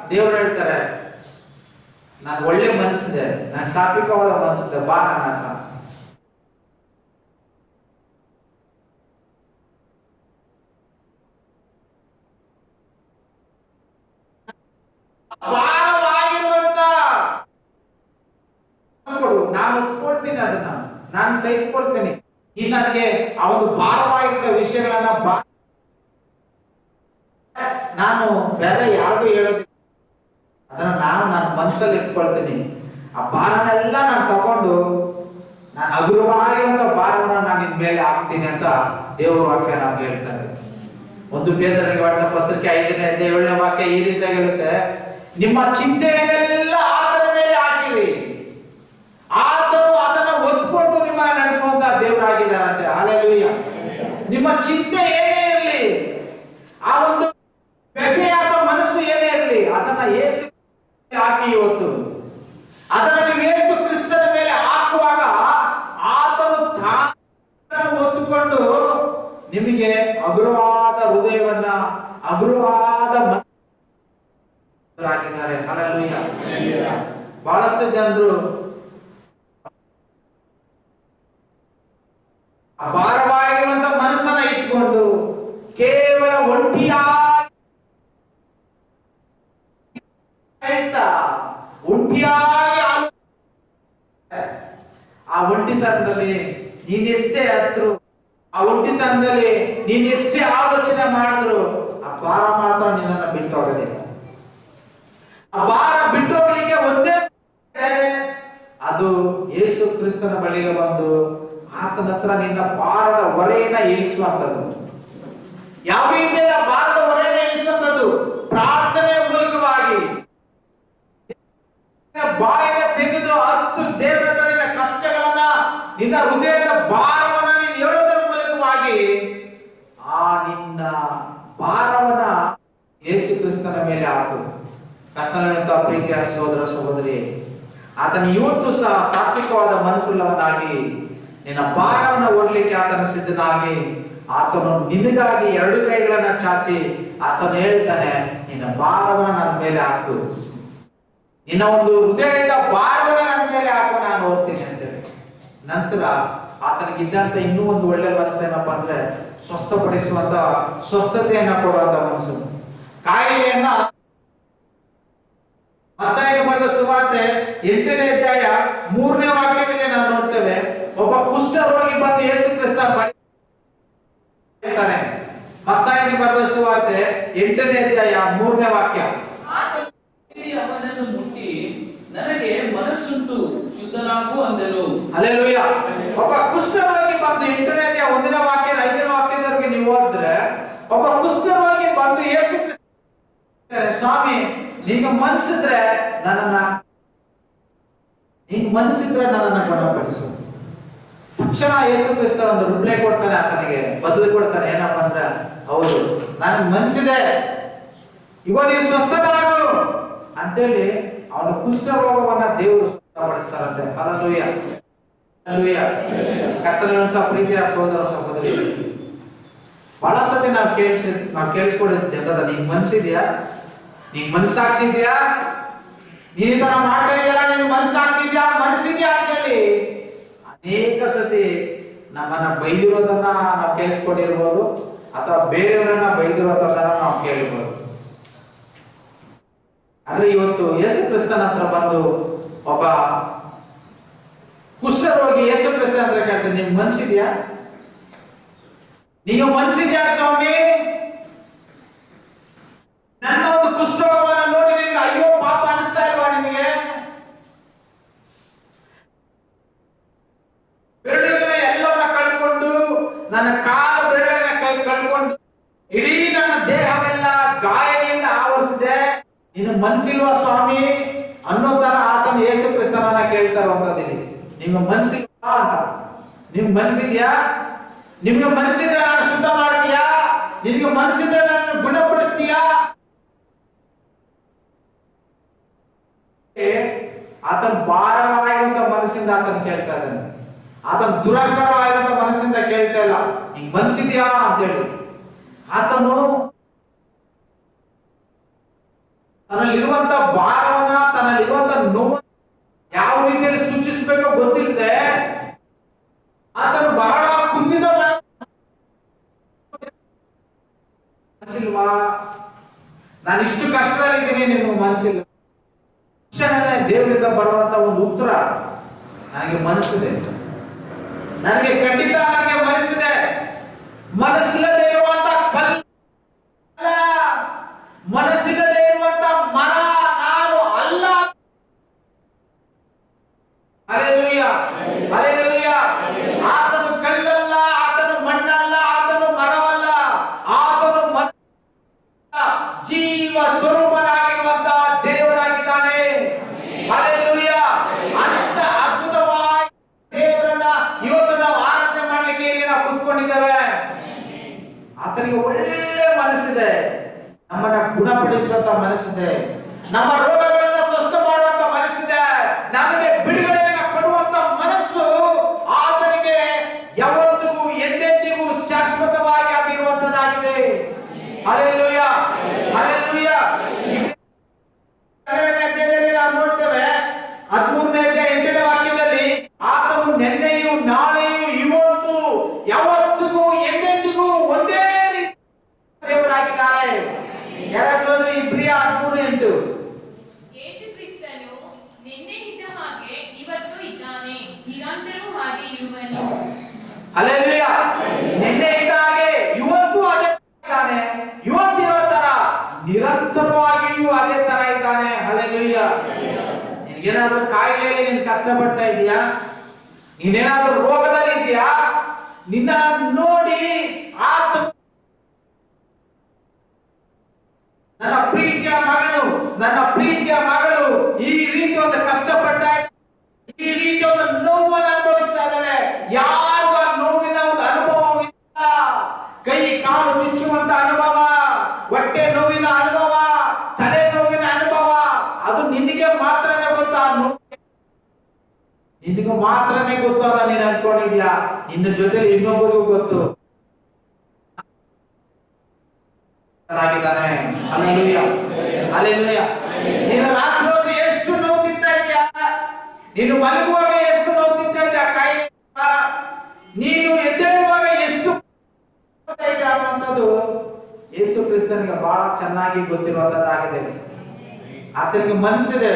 ದೇವರು ಹೇಳ್ತಾರೆ, ನಾನು ಒಳ್ಳೆ ಮನಸ್ಸಿದೆ, ನಾನು ಸಾತ್ವಿಕವಾದ ಮನಸ್ಸಿದೆ, ಬಾ ನನ್ನ ಹತ್ರ. ಭಾರವಾಗಿರುವಂತ ಕೊಡು, ನಾನು ಒಪ್ಕೊಳ್ತೀನಿ ಅದನ್ನ. ನಾನು ಸಹಿಸ್ಕೊಳ್ತೀನಿ. ಈ ನನಗೆ ಆ ಒಂದು ಭಾರವಾಗಿದ್ದ ವಿಷಯಗಳನ್ನ ನಾನು ಬೇರೆ ಯಾರಿಗೂ ಹೇಳೋದಿಲ್ಲ. ಅದನ್ನ ನಾನು ನನ್ನ ಮನಸ್ಸಲ್ಲಿ ಇಟ್ಕೊಳ್ತೀನಿ. ಆ ಭಾರನೆಲ್ಲ ನಾನು ತಗೊಂಡು ನಾನು ಹಗುರವಾಗಿರುವಂತ ಭಾರವನ್ನ ನಾನು ನಿನ್ ಮೇಲೆ ಹಾಕ್ತೀನಿ ಅಂತ ದೇವರ ವಾಕ್ಯ ನಮ್ಗೆ ಹೇಳ್ತಾರೆ ಒಂದು ಪೇದರಿಗೆ ಮಾಡಿದ ಪತ್ರಿಕೆ ಐದನೇ ಏಳನೇ ವಾಕ್ಯ ಈ ರೀತಿಯಾಗಿರುತ್ತೆ ನಿಮ್ಮ ಚಿಂತೆಯನ್ನೆಲ್ಲ ಆತನ ಮೇಲೆ ಹಾಕಿರಿ ಆತನು ಅದನ್ನ ಒತ್ಕೊಂಡು ನಿಮ್ಮನ್ನ ನಡೆಸುವಂತ ದೇವರಾಗಿದ್ದಾರಂತೆ ಹಾಲೆಲುಯ್ಯ ನಿಮ್ಮ ಚಿಂತೆ ಏನೇ ಇರಲಿ ಆ ಒಂದು ವ್ಯಥೆಯಾದ ಮನಸ್ಸು ಏನೇ ಇರಲಿ ಅದನ್ನ ಏಸು ಹಾಕಿ ಇವತ್ತು. ಅದನ್ನ ನೀವು ಏಸು ಕ್ರಿಸ್ತನ ಮೇಲೆ ಹಾಕುವಾಗ ಆತನು ತಾನು ಹೊತ್ತುಕೊಂಡು ನಿಮಗೆ ಹಗುರವಾದ ಹೃದಯವನ್ನ ಹಗುರವಾದ ಮನಸ್ಸಾಗಿದ್ದಾರೆ ಹಾಲೆಲುಯ್ಯ ಬಹಳಷ್ಟು ಜನರು ಭಾರವಾಗಿರುವಂತ ಮನಸ್ಸನ್ನ ಇಟ್ಕೊಂಡು ಕೇವಲ ಒಂಟಿಯಾಗಿ ಒಂಟಿಯಾಗಿ ಆ ಒಂಟಿತನದಲ್ಲಿ ನೀನೆಷ್ಟೇ ಹತ್ರ, ಆ ಒಂಟಿತನದಲ್ಲಿ ನೀನೆಷ್ಟೇ ಆಲೋಚನೆ ಮಾಡಿದ್ರು, ಆ ಭಾರ ಮಾತ್ರ ನಿನ್ನನ್ನು ಬಿಟ್ಟು ಹೋಗೋದಿಲ್ಲ ಆ ಭಾರ ಬಿಟ್ಟು ಹೋಗ್ಲಿಕ್ಕೆ ಒಂದೇ ಅದು ಯೇಸು ಕ್ರಿಸ್ತನ ಬಳಿಗೆ ಬಂದು ಆತನ ಹತ್ರ ನಿನ್ನ ಭಾರದ ಹೊರೆಯನ್ನ ಇಳಿಸುವಂತದ್ದು ಯಾವ ರೀತಿಯ ಭಾರದ ಹೊರೆಯನ್ನ ಇಳಿಸುವಂತದ್ದು ಪ್ರಾರ್ಥನೆಯ ಮೂಲಕವಾಗಿ. ಬಾಯಿನ ತೆಗೆದು ಹತ್ತು ದೇವರ ನಿನ್ನ ಕಷ್ಟಗಳನ್ನ, ನಿನ್ನ ಹೃದಯದ ಭಾರವನ್ನ ನೀನು ಹೇಳೋದ್ರ ಮೂಲಕವಾಗಿ ಆ ನಿನ್ನ ಭಾರವನ್ನ ಯೇಸು ಕ್ರಿಸ್ತನ ಮೇಲೆ ಹಾಕು. ಕರ್ತನಂತ ಪ್ರೀತಿಯ ಸೋದರ ಸಹೋದರಿ, ಆತನ ಇವತ್ತು ಸಹ ಸಾತ್ವಿಕವಾದ ಮನಸ್ಸುಳ್ಳವನಾಗಿ ನಿನ್ನ ಭಾರವನ್ನು ಹೊರಲಿಕ್ಕೆ ಆತನ ಸಿದ್ಧನಾಗಿ, ಆತನು ನಿನಗಾಗಿ ಎರಡು ಕೈಗಳನ್ನ ಚಾಚಿ ಆತನು ಹೇಳ್ತಾನೆ, ನಿನ್ನ ಭಾರವನ್ನು ನನ್ನ ಮೇಲೆ ಹಾಕು. ನಿನ್ನ ಒಂದು ಹೃದಯದ ಭಾರವನ್ನು ನನ್ನ ಮೇಲೆ ಹಾಕು ನಾನು ಹೋಗ್ತೀನಿ ಅಂತೇಳಿ. ನಂತರ ಆತನಿಗಿದ್ದಂತ ಇನ್ನೂ ಒಂದು ಒಳ್ಳೆ ಮನಸ್ಸು ಏನಪ್ಪಾ ಅಂದ್ರೆ ಸ್ವಸ್ಥಪಡಿಸುವಂತ ಸ್ವಸ್ಥತೆಯನ್ನ ಕೊಡುವಂತ ಮನಸ್ಸು. ಕಾಯಿಲೆಯನ್ನ ಮತ್ತಾಯ ಮಾಡಿದ ಸುವಾರ್ತೆ ಎಂಟನೇ ಅಧ್ಯಾಯ ಮೂರನೇ ವಾಕ್ಯದಲ್ಲಿ ನಾವು ನೋಡ್ತೇವೆ. ಒಬ್ಬ ಕುಷ್ಠ ರೋಗಿ ಬಂದು ಯೇಸು ಕ್ರಿಸ್ತ ಹೇಳ್ತಾನೆ ಮತ್ತಾಯಿಗೆ ಬರೆದ ಸುವಾರ್ತೆ ಎಂಟನೇ ಅಧ್ಯಾಯ ಮೂರನೇ ವಾಕ್ಯ. ಅವನನ್ನು ಮುಟ್ಟಿ ನನಗೆ ಮನಸ್ಸುಂಟು ಶುದ್ಧನಾಗು ಅಂದನು. ಅಲ್ಲೆಲೂಯ ಒಬ್ಬ ಕುಷ್ಠರೋಗಿ ಬಂದು ಎಂಟನೇ ಅಧ್ಯಾಯ ಒಂದನೇ ವಾಕ್ಯ ಐದನೇ ವಾಕ್ಯದವರೆಗೆ ನೀವು ಓದಿದ್ರೆ ಒಬ್ಬ ಕುಷ್ಠರೋಗಿ ಬಂದು ಯೇಸು ಸ್ವಾಮಿ ನಿಂಗೆ ಮನಸ್ಸಿದ್ರೆ ನನ್ನನ್ನ ನಿಂಗೆ ಮನಸ್ಸಿದ್ರೆ ನನ್ನನ್ನ ಗುಣಪಡಿಸು ತಕ್ಷಣ ಯೇಸು ಕ್ರಿಸ್ತ ಒಂದು ರಿಪ್ಲೈ ಕೊಡ್ತಾನೆ ಆತನಿಗೆ, ಬದಲು ಕೊಡ್ತಾನೆ. ಏನಪ್ಪ ಅಂದ್ರೆ, ಹೌದು, ನನಗೆ ಮನ್ಸಿದೆ. ಇವಾಗ ನೀನು ಸ್ವಸ್ಥನಾಗು ಅಂತೇಳಿ ಅವನ ಕುಷ್ಠರೋಗವನ್ನ ದೇವರು ಸ್ವಸ್ಥಪಡಿಸ್ತಾರಂತೆ ಹಲಲುಯ್ಯ ಹಲಲುಯ್ಯ ಕರ್ತನಂತ ಪ್ರೀತಿಯ ಸಹೋದರ ಸಹೋದರಿ. ಬಹಳ ಸತಿ ನಾವು ಕೇಳಿಸ್, ನಾವು ಕೇಳಿಸ್ಕೊಡಿದ ಜನರ ನೀನ್ ಮನ್ಸಿದ್ಯಾ? ನೀನ್ ಮನ್ಸಾಕ್ಷಿದ್ಯಾ ನೀನ್ ಈ ತರ ಮಾಡ್ತಾ ಇದೆಯಲ್ಲ ನೀನ್ ಮನ್ಸಾಗ್ತಿದ್ಯಾ? ಹೇಳಿ ಅನೇಕ ಸತಿ ನಮ್ಮನ್ನ ಬೈದಿರೋದನ್ನ ನಾವು ಕೇಳಿಸ್ಕೊಂಡಿರ್ಬೋದು ಅಥವಾ ಬೇರೆಯವರನ್ನ ಬೈದಿರೋದನ್ನ ನಾವು ಕೇಳಿರ್ಬೋದು. ಆದ್ರೆ ಇವತ್ತು ಯೇಸು ಕ್ರಿಸ್ತನ ಹತ್ರ ಬಂದು ಒಬ್ಬ ಕುಷ್ಠರೋಗಿ ಯೇಸು ಕ್ರಿಸ್ತ ಹತ್ರ ಕೇಳ್ತಾರೆ ನಿಮ್ ಮನ್ಸಿದ್ಯಾ? ನೀವು ಮನ್ಸಿದ್ಯಾ ಸ್ವಾಮಿ? ನನ್ನ ಒಂದು ಕುಷ್ಠರೋಗವನ್ನ ನೋಡಿ ನಿನ್ಗೆ ಅಯ್ಯೋ ಪಾಪ ಅನಿಸ್ತಾ ಇಲ್ವಾ ನಿನಗೆ ಬೆರಳುಗಳ ಎಲ್ಲವನ್ನ ಕಳ್ಕೊಂಡು ನನ್ನ ಕಾಲ ಬೆರಳನ್ನ ಕೈ ಕಳ್ಕೊಂಡು ಇಡೀ ನನ್ನ ದೇಹವೆಲ್ಲ ಗಾಯದಿಂದ ಆವರಿಸಿದೆ ನಿನ್ನ ಮನ್ಸಿಲ್ವಾ ಸ್ವಾಮಿ? ಅನ್ನೋ ತರ ಆತನ ಏಸು ಕ್ರಿಸ್ತನನ್ನ ಕೇಳ್ತಾರಂತದಿಲ್ಲಿ ನಿಮ್ಗೆ ಮನ್ಸಿಲ್ವಾ ಅಂತ. ನಿಮ್ ಮನ್ಸಿದ್ಯಾ? ನಿಮ್ಗೆ ಮನಸ್ಸಿದ್ರೆ ನಾನು ಶುದ್ಧ ಮಾಡ್ತೀಯಾ? ನಿಮ್ಗೆ ಮನಸ್ಸಿದ್ರೆ ನಾನು ಗುಣಪಡಿಸ್ತೀಯಾ? ಆತನ ಭಾರವಾಗಿರುವಂತ ಮನಸ್ಸಿಂದ ಆತನ ಕೇಳ್ತಾ ಇದ್ದಾನೆ. ಆತನ ದುರಾಕಾರವಾಗಿರುವಂತ ಮನಸ್ಸಿಂದ ಕೇಳ್ತಾ ಇಲ್ಲ. ನಿಂಗೆ ಮನ್ಸಿದ್ಯಾ ಅಂತೇಳಿ. ಆತನು ತನ್ನಲ್ಲಿರುವಂತ ಭಾರವನ್ನ ತನ್ನಲ್ಲಿರುವಂತ ನೋವು ಯಾವ ರೀತಿಯಲ್ಲಿ ಸೂಚಿಸಬೇಕೋ ಗೊತ್ತಿಲ್ಲದೆ ಆತನು ಬಹಳ ಕುಂದಿದ ಮನಸ್ಸಿಲ್ವಾ? ನಾನು ಇಷ್ಟು ಕಷ್ಟದಲ್ಲಿದ್ದೀನಿ ನಿಮ್ಮ ಮನಸ್ಸಿಲ್ಲ. ತಕ್ಷಣನೇ ದೇವರಿಂದ ಬರುವಂತ ಒಂದು ಉತ್ತರ ನನಗೆ ಮನಸ್ಸಿದೆ ನನಗೆ ಖಂಡಿತ ನನಗೆ ಮನಸ್ಸಿದೆ. ಮನಸ್ಸಿಲ್ಲದೆ ಇರುವಂತ ಕಲ್ಲ ಮನಸ್ಸಿಲ್ಲದೆ ಇರುವಂತ ಮರ ನಾನು ಅಲ್ಲ ಅಲೆಲೂಯ ಅಲೆಲೂಯ ಆತನು ಕಲ್ಲಲ್ಲ ಆತನು ಮಣ್ಣಲ್ಲ ಆತನು ಮರವಲ್ಲ ಆತನು ಮನ ಜೀವ ಸ್ವರೂಪನಾಗಿರುವಂತ ದೇವರಾಗಿದ್ದಾನೆ ಅಲೆಲೂಯ ಅಂತ ಅದ್ಭುತವಾಗಿ ದೇವರನ್ನ ಇವತ್ತು ನಾವು ಆರಾಧನೆ ಮಾಡ್ಲಿಕ್ಕೆ ಇಲ್ಲಿ ನಾವು ಕುತ್ಕೊಂಡಿದ್ದೇವೆ ಆತನಿಗೆ ಒಳ್ಳೆ ಮನಸ್ಸಿದೆ. ನಮ್ಮನ್ನ ಗುಣಪಡಿಸುವಂತ ಮನಸ್ಸಿದೆ. ನಮ್ಮ ರೋಗಗಳನ್ನ ಸ್ವಸ್ಥ ಮಾಡುವಂತ ಮನಸ್ಸಿದೆ ನಮಗೆ ಬಿಡುಗಡೆಯನ್ನ ಕೊಡುವಂತ ಮನಸ್ಸು ಆತನಿಗೆ ಯಾವತ್ತಿಗೂ ಎಂದೆಂದಿಗೂ ಶಾಶ್ವತವಾಗಿ ಆಗಿರುವಂತದ್ದಾಗಿದೆ ಅಲೆಲೂಯ ಅಲೆಲೂಯ ಹನ್ನೆರಡನೇ ಅಧ್ಯಾಯದಲ್ಲಿ ನಾವು ನೋಡ್ತೇವೆ ಹದಿಮೂರನೇ ಅಧ್ಯಾಯ ಎಂಟನೇ ವಾಕ್ಯದಲ್ಲಿ ಆತನು ನಿನ್ನೆಯೂ ನಾಳೆಯೂ ಇವತ್ತು ಯಾವತ್ತಿಗೂ ಎಂದೆಂದಿಗೂ ಒಂದೇ ರೀತಿ ದೇವರಾಗಿದ್ದಾರೆ ಯಾರಾದ್ರೂ ಅಂದ್ರೆ ಇಬ್ರಿಯ ಹದಿಮೂರು ಎಂಟು ಯೇಸು ಕ್ರಿಸ್ತನು ನಿನ್ನೆ ಇದ್ದ ಹಾಗೆ ಇವತ್ತು ಇದ್ದಾನೆ ನಿರಂತರವೂ ಹಾಗೆ ಇರುವನು ಅಲ್ಲೆಲ್ಲೂಯ ನಿನ್ನೆ ಇದ್ದ ಹಾಗೆ ಇವತ್ತು ಅದೇ ಇದ್ದಾನೆ ಇವತ್ತಿರೋ ತರ ನಿರಂತರವಾಗಿಯೂ ಅದೇ ತರ ಇದ್ದಾನೆ ಅಲ್ಲೆಲ್ಲೂಯ ನಿನ್ಗೇನಾದ್ರೂ ಕಾಯಿಲೆಯಲ್ಲಿ ನೀನು ಕಷ್ಟಪಡ್ತಾ ಇದೀಯಾ? ನೀನೇನಾದ್ರೂ ರೋಗದಲ್ಲಿ ಇದೆಯಾ? ನಿನ್ನ ನೋಡಿ ಆತ ನನ್ನ ಪ್ರೀತಿಯ ಮಗನು ನನ್ನ ಪ್ರೀತಿಯ ಮಗಳು ಈ ರೀತಿ ಒಂದು ಕಷ್ಟಪಡ್ತಾ ಇದ್ದಾನೆ. ಈ ರೀತಿ ಒಂದು ನೋವನ್ನು ಅನುಭವಿಸ್ತಾ ಇದ್ದಾಳೆ ಯಾರಿಗೂ ಆ ನೋವಿನ ಒಂದು ಅನುಭವವಿಲ್ಲ ಕೈ ಕಾಲು ಚುಚ್ಚುವಂತ ಅನುಭವ ಹೊಟ್ಟೆ ನೋವಿನ ಅನುಭವ ತಲೆ ನೋವಿನ ಅನುಭವ ಅದು ನಿನಗೆ ಮಾತ್ರನೇ ಗೊತ್ತು ಆ ನೋವು ನಿನಗೆ ಮಾತ್ರನೇ ಗೊತ್ತು ಅಂತ ನೀನು ಅನ್ಕೊಂಡಿದ್ಯಾ? ನಿನ್ನ ಜೊತೆಲಿ ಇನ್ನೊಬ್ಬರಿಗೂ ಗೊತ್ತು. ಆಗಿದ್ದಾನೆ. ಅಲ್ಲೆಲೂಯ ಅಲ್ಲೆಲೂಯ ನೀನು ಎಷ್ಟು ನೋವು ತಿಂತಾ ಇದೆಯಾ? ನೀನು ಮಲಗುವಾಗ ಎಷ್ಟು ನೋವು ತಿಂತಾ ಇದೆಯಾ? ಕೈ ನೀನು ಎದ್ದೇಳುವಾಗ ಎಷ್ಟು ಅನ್ನುವಂಥದ್ದು ಯೇಸು ಕ್ರಿಸ್ತನಿಗೆ ಬಹಳ ಚೆನ್ನಾಗಿ ಗೊತ್ತಿರುವಂತದ್ದಾಗಿದೆ ಆತನಿಗೆ ಮನಸ್ಸಿದೆ.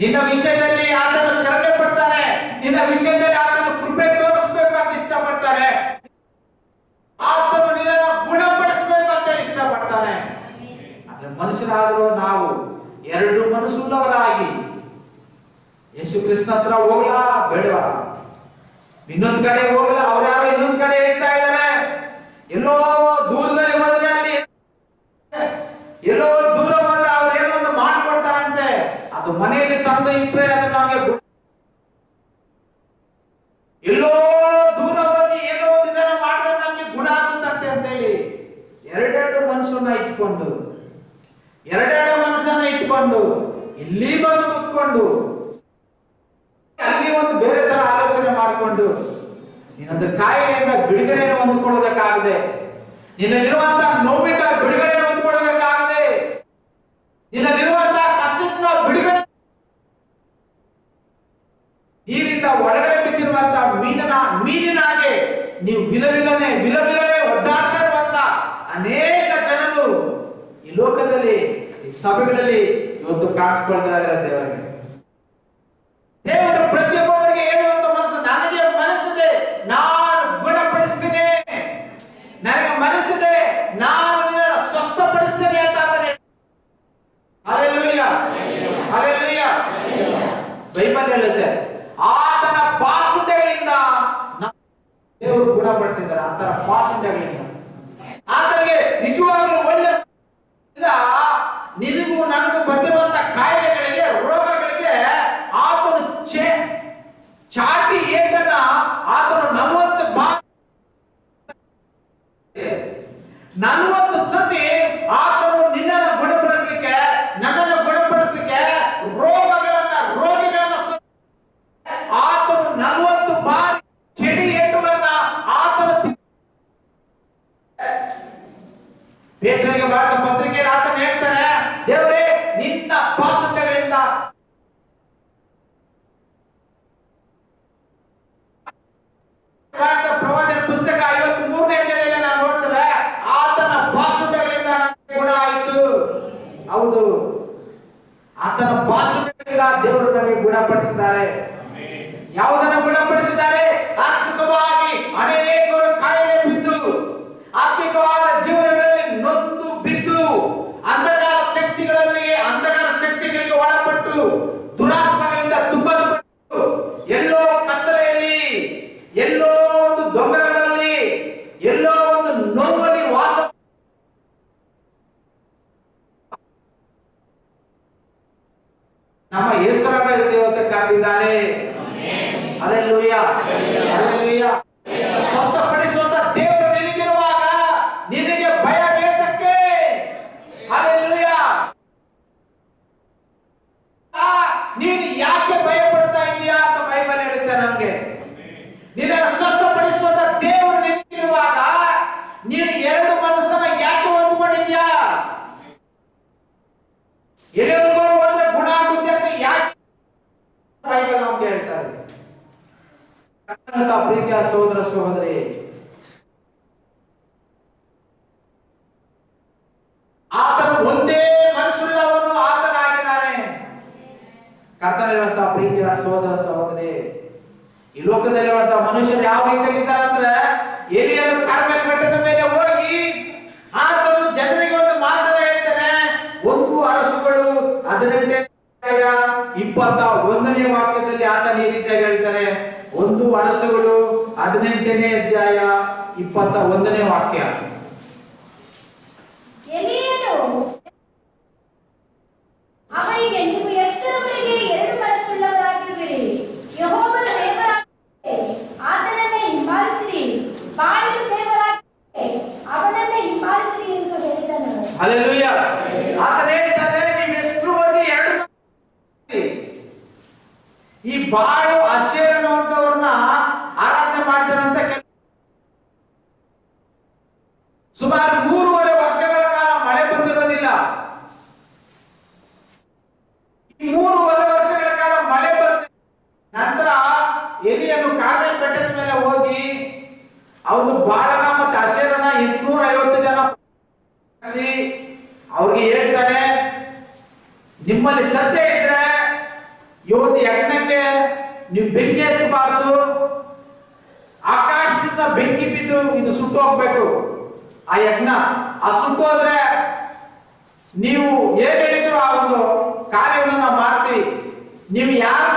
ನಿನ್ನ ವಿಷಯದಲ್ಲಿ ಆತನು ಕರುಣೆ ಪಡ್ತಾನೆ ನಿನ್ನ ವಿಷಯದಲ್ಲಿ ಆತನು ಕೃಪೆ ತೋರಿಸ್ಬೇಕು ಅಂತ ಇಷ್ಟಪಡ್ತಾನೆ. ಆತನು ಗುಣಪಡಿಸ್ಬೇಕು ಅಂತ ಇಷ್ಟಪಡ್ತಾನೆ. ಆದ್ರೆ ಮನುಷ್ಯರಾದರೂ ನಾವು, ಎರಡು ಮನಸ್ಸುಳ್ಳವರಾಗಿ, ಯೇಸು ಕೃಷ್ಣ ಹತ್ರ ಹೋಗ್ಲಾ, ಬೇಡವಾ? ಇನ್ನೊಂದ್ ಕಡೆ ಹೋಗಲ್ಲ ಅವ್ರು ಯಾರೋ ಇನ್ನೊಂದ್ ಕಡೆ ಹೇಳ್ತಾ ಇದ್ದಾರೆ. ಎಲ್ಲೋ ಇಟ್ರೆ ಅದು ನಮಗೆ ಎಲ್ಲೋ ದೂರ ಹೋಗಿ ಏನೋ ಒಂದು ಇದನ್ನ ಮಾಡಿದ್ರೆ ನಮ್ಗೆ ಗುಣ ಆಗುತ್ತಂತೆ ಅಂತ ಹೇಳಿ ಎರಡೆರಡು ಮನಸ್ಸನ್ನ ಇಟ್ಕೊಂಡು, ಎರಡೆರಡು ಮನಸ್ಸನ್ನ ಇಟ್ಕೊಂಡು ಇಲ್ಲಿ ಬಂದು ಕುತ್ಕೊಂಡು, ಅಲ್ಲಿ ಒಂದು ಬೇರೆ ತರ ಆಲೋಚನೆ ಮಾಡಿಕೊಂಡು, ನಿನ್ನೊಂದು ಕಾಯಿಲೆಯಿಂದ ಬಿಡುಗಡೆಯನ್ನು ಹೊಂದ್ಕೊಳ್ಳೋದಕ್ಕಾಗದೆ, ನಿನ್ನಲ್ಲಿರುವಂತಹ ನೋವಿಂದ ಬಿಡುಗಡೆಯನ್ನು ಹೊಂದ್ಕೊಳ್ಳೋದಕ್ಕಾಗದೆ ನಿನ್ನಲ್ಲಿರುವಂತಹ ನೀರಿಂದ ಒಳಗಡೆ ಬಿದ್ದಿರುವಂತಹ ಮೀನನ ಮೀನಿನ ಹಾಗೆ ನೀವು ವಿಲವಿಲನೆ ವಿಲವಿಲನೆ ಒದ್ದಾಡ್ತಾ ಅನೇಕ ಜನರು ಈ ಲೋಕದಲ್ಲಿ ಈ ಸಭೆಗಳಲ್ಲಿ ಇವತ್ತು ಕಾಣಿಸ್ಕೊಳ್ತಾ ಇದ್ದಾರೆ ದೇವರಿಗೆ ದೇವರು ಪ್ರತಿಯೊಬ್ಬರಿಗೆ ಹೇಳುವಂತ ಮನಸ್ಸು ನನಗೆ ಮನಸ್ಸಿದೆ ನಾನು ಗುಣಪಡಿಸ್ತೀನಿ ನನಗೆ ಮನಸ್ಸಿದೆ ನಾನು ನಿನ್ನನ್ನು ಸ್ವಸ್ಥಪಡಿಸ್ತೀನಿ ಅಂತ ಆತನೇ ಅಲ್ಲೆಲ್ಲೂಯ್ಯ ಅಲ್ಲೆಲ್ಲೂಯ್ಯ ಬೈಬಲ್ ಹೇಳುತ್ತೆ ಆತನ ಪಾಸುಂಡೆಗಳಿಂದ ನಾವು ದೇವರು ಗುಣಪಡಿಸಿದ್ದಾರೆ ಆತನ ಪಾಸುಂಡೆಗಳಿಂದ ಆತನಿಗೆ ನಿಜವಾಗಲೂ ಒಳ್ಳೆ ಇಂದ ನಿನಗೂ ನನಗೂ ಬಂದಿರುವಂತ ಕಾಯಿಲೆಗಳಿಗೆ ರೋಗಗಳಿಗೆ ಆತನು ಚೇ ಚಾಟಿ ಏಟನ್ನ ಆತನು ನಲವತ್ತು ಬಾ ನಲವತ್ತು ಸತಿ ಆತನು ನಿನ್ನನ್ನು ಗುಣಪಡಿಸ್ಲಿಕ್ಕೆ ನನ್ನನ್ನು ಗುಣಪಡಿಸ್ಲಿಕ್ಕೆ ರೋಗಗಳನ್ನ ರೋಗಿಗಳನ್ನ ಸ- ಆತನು ನಲವತ್ತು ಬಾರಿ ಚಳಿ ಏಟುಗಳನ್ನ ಆತನು ತಿ- ಪೇತ್ರನಿಗೆ ಬರೆದ ಪತ್ರಿಕೆಯಲ್ಲಿ ಆತನು ಹೇಳ್ತಾನೆ ದೇವರೇ ನಿನ್ನ ಪಾಸುಂಡೆಗಳಿಂದ ಬರೆದ ಪ್ರವಾದನೆ ಪುಸ್ತಕ ಐವತ್ತ್ ಮೂರನೇ ಅಧ್ಯಾಯದಲ್ಲಿ ನಾವು ನೋಡ್ತೇವೆ ಆತನ ಪಾಸುಂಡೆಗಳಿಂದ ನಮಗೆ ಗುಣ ಆಯಿತು ಹೌದು. ಆತನ ಪಾಸುಂಡೆಗಳಿಂದ ದೇವರು ನಮಗೆ ಗುಣಪಡಿಸಿದ್ದಾರೆ. ಯಾವುದನ್ನು ಗುಣಪಡಿಸಿದ್ದಾರೆ ಆತ್ಮಿಕವಾಗಿ ಅನೇಕರು ಕಾಯಿಲೆ ಬಿದ್ದು ಆತ್ಮಿಕವಾದ ಜೀವನಗಳಲ್ಲಿ ನೊಂದು ಬಿದ್ದು ಅಂಧಕಾರ ಶಕ್ತಿಗಳಲ್ಲಿ ಅಂಧಕಾರ ಶಕ್ತಿಗಳಿಗೆ ಒಳಪಟ್ಟು ದುರಾತ್ಮಗಳಿಂದ ತುಂಬಲ್ಪಟ್ಟು ಎಲ್ಲೋ ಕತ್ತಲೆಯಲ್ಲಿ ಎಲ್ಲೋ ಒಂದು ದೊಂಗಗಳಲ್ಲಿ ಎಲ್ಲೋ ಒಂದು ನೋವಲ್ಲಿ ವಾಸ ನಮ್ಮ ಹೆಸರನ್ನ ಹಿಡಿದು ಇವತ್ತು ಕರೆದಿದ್ದಾರೆ ಅಲ್ಲೆಲ್ಲೂಯ್ಯ ಅಲ್ಲೆಲ್ಲೂಯ್ಯ ಸ್ವಸ್ಥಪಡಿಸುವಂತ ದೇವರು ನಿನಗಿರುವಾಗ ನಿನಗೆ ಭಯ ಬೇಕಕ್ಕೆ ಅಲ್ಲೆಲ್ಲೂಯ್ಯ ಆ, ನೀನು ಯಾಕೆ ಭಯ ಪಡ್ತಾ ಇದೀಯಾ ಅಂತ ಬೈಬಲ್ ಹೇಳುತ್ತೆ ನಮ್ಗೆ ನಿನ್ನನ್ನು ಸ್ವಸ್ಥಪಡಿಸುವಂತ ದೇವರು ನಿನಗಿರುವಾಗ ನೀನು ಎರಡು ಮನಸ್ಸನ್ನ ಯಾಕೆ ಹೊಂದ್ಕೊಂಡಿದ್ಯಾ ಎಲ್ಲಿವರೆಗೂ ಹೋದ್ರೆ ಗುಣ ಆಗುತ್ತೆ ಅಂತ ಯಾಕೆ ಬೈಬಲ್ ನಮ್ಗೆ ಹೇಳ್ತಾ ಇದ್ದಾರೆ ಪ್ರೀತಿಯ ಸಹೋದರ ಸಹೋದರಿ, ಆತನು ಒಂದೇ ಮನಸ್ಸುಳ್ಳವನು ಆತನಾಗಿದ್ದಾನೆ. ಕರ್ತನಿರುವಂತಹ ಪ್ರೀತಿಯ ಸಹೋದರ ಸಹೋದರಿ, ಈ ಲೋಕದಲ್ಲಿರುವಂತಹ ಮನುಷ್ಯರು ಯಾವ ರೀತಿಯಲ್ಲಿದ್ದಾರೆ ಅಂದ್ರೆ, ಎಲಿಯನ್ನು ಕಾರ್ಮೆಲ್ ಬೆಟ್ಟದ ಮೇಲೆ ಹೋಗಿ ಆತನು ಜನರಿಗೆ ಒಂದು ಮಾತನ್ನ ಹೇಳ್ತಾನೆ. ಒಂದು ಅರಸುಗಳು, ಹದಿನೆಂಟನೇ ಇಪ್ಪತ್ತ ಒಂದನೇ ಈ ಹೇಳ್ತಾನೆ ಒಂದು ಅರಸುಗಳು ಹದಿನೆಂಟನೇ ಅಧ್ಯಾಯ ಇಪ್ಪತ್ತ ಒಂದನೇ ವಾಕ್ಯ. ಎಲಿಯನು ಅವರಿಗೆ ನೀವು ಎಷ್ಟರವರೆಗೆ ಎರಡು ಮನಸ್ಸುಳ್ಳವರಾಗಿರುವಿರಿ ಯೆಹೋವನ ದೇವರಾಗಿದ್ದರೆ ಆತನನ್ನೇ ಹಿಂಬಾಲಿಸಿರಿ ಬಾಳಿನ ದೇವರಾಗಿದ್ದರೆ ಅವನನ್ನೇ ಹಿಂಬಾಲಿಸಿರಿ ಎಂದು ಹೇಳಿದನು ಅಲ್ಲೆಲ್ಲೂಯ್ಯ ಆತನ ಹೇಳ್ತಾರೆ ನೀವು ಎಷ್ಟು ಮಂದಿ ಎರಡು ಮಂದಿ ಈ ಬಾಳು ಅಶೇರ್ ಅನ್ನುವಂಥವ್ರನ್ನ ಆರಾಧನೆ ಮಾಡ್ತಾರೆ ಅಂತ ಸುಮಾರು ಮೂರುವರೆ ವರ್ಷಗಳ ಕಾಲ ಮಳೆ ಬಂದಿರೋದಿಲ್ಲ ಈ ಮೂರುವರೆ ವರ್ಷಗಳ ಕಾಲ ಮಳೆ ಬರುತ್ತೆ ನಂತರ ಎಲಿಯನ್ನು ಕಾರ್ಮೆಲ್ ಬೆಟ್ಟದ ಮೇಲೆ ಹೋಗಿ ಅವನು ಬಾಳನ ಮತ್ತು ಅಶೇರನ ಎಂಟ್ನೂರ ಐವತ್ತು ಜನ ಕರೆಸಿ ಅವ್ರಿಗೆ ಹೇಳ್ತಾರೆ ನಿಮ್ಮಲ್ಲಿ ಸತ್ಯ ಇದ್ರೆ ಇವತ್ತು ಯಜ್ಞಕ್ಕೆ ನೀವು ಬೆಂಕಿ ಹಚ್ಚಬಾರದು. ಆಕಾಶದಿಂದ ಬೆಂಕಿ ಬಿದ್ದು ಇದು ಸುಟ್ಟು ಹೋಗ್ಬೇಕು. ಆ ಯಜ್ಞ. ಆ ಸುಟ್ಟು ಹೋದ್ರೆ ನೀವು ಏನ್ ಹೇಳಿದ್ರು ಆ ಒಂದು ಕಾರ್ಯವನ್ನು ನಾವು ಮಾಡ್ತೀವಿ. ನೀವು ಯಾರನ್ನ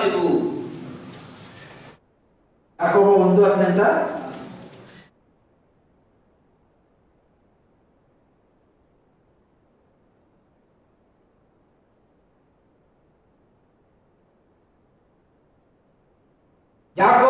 ಮಾಡಬಾರದಿದು ಯಾಕೋಬ ಒಂದು ಹದಿನೆಂಟ ಯಾಕೋ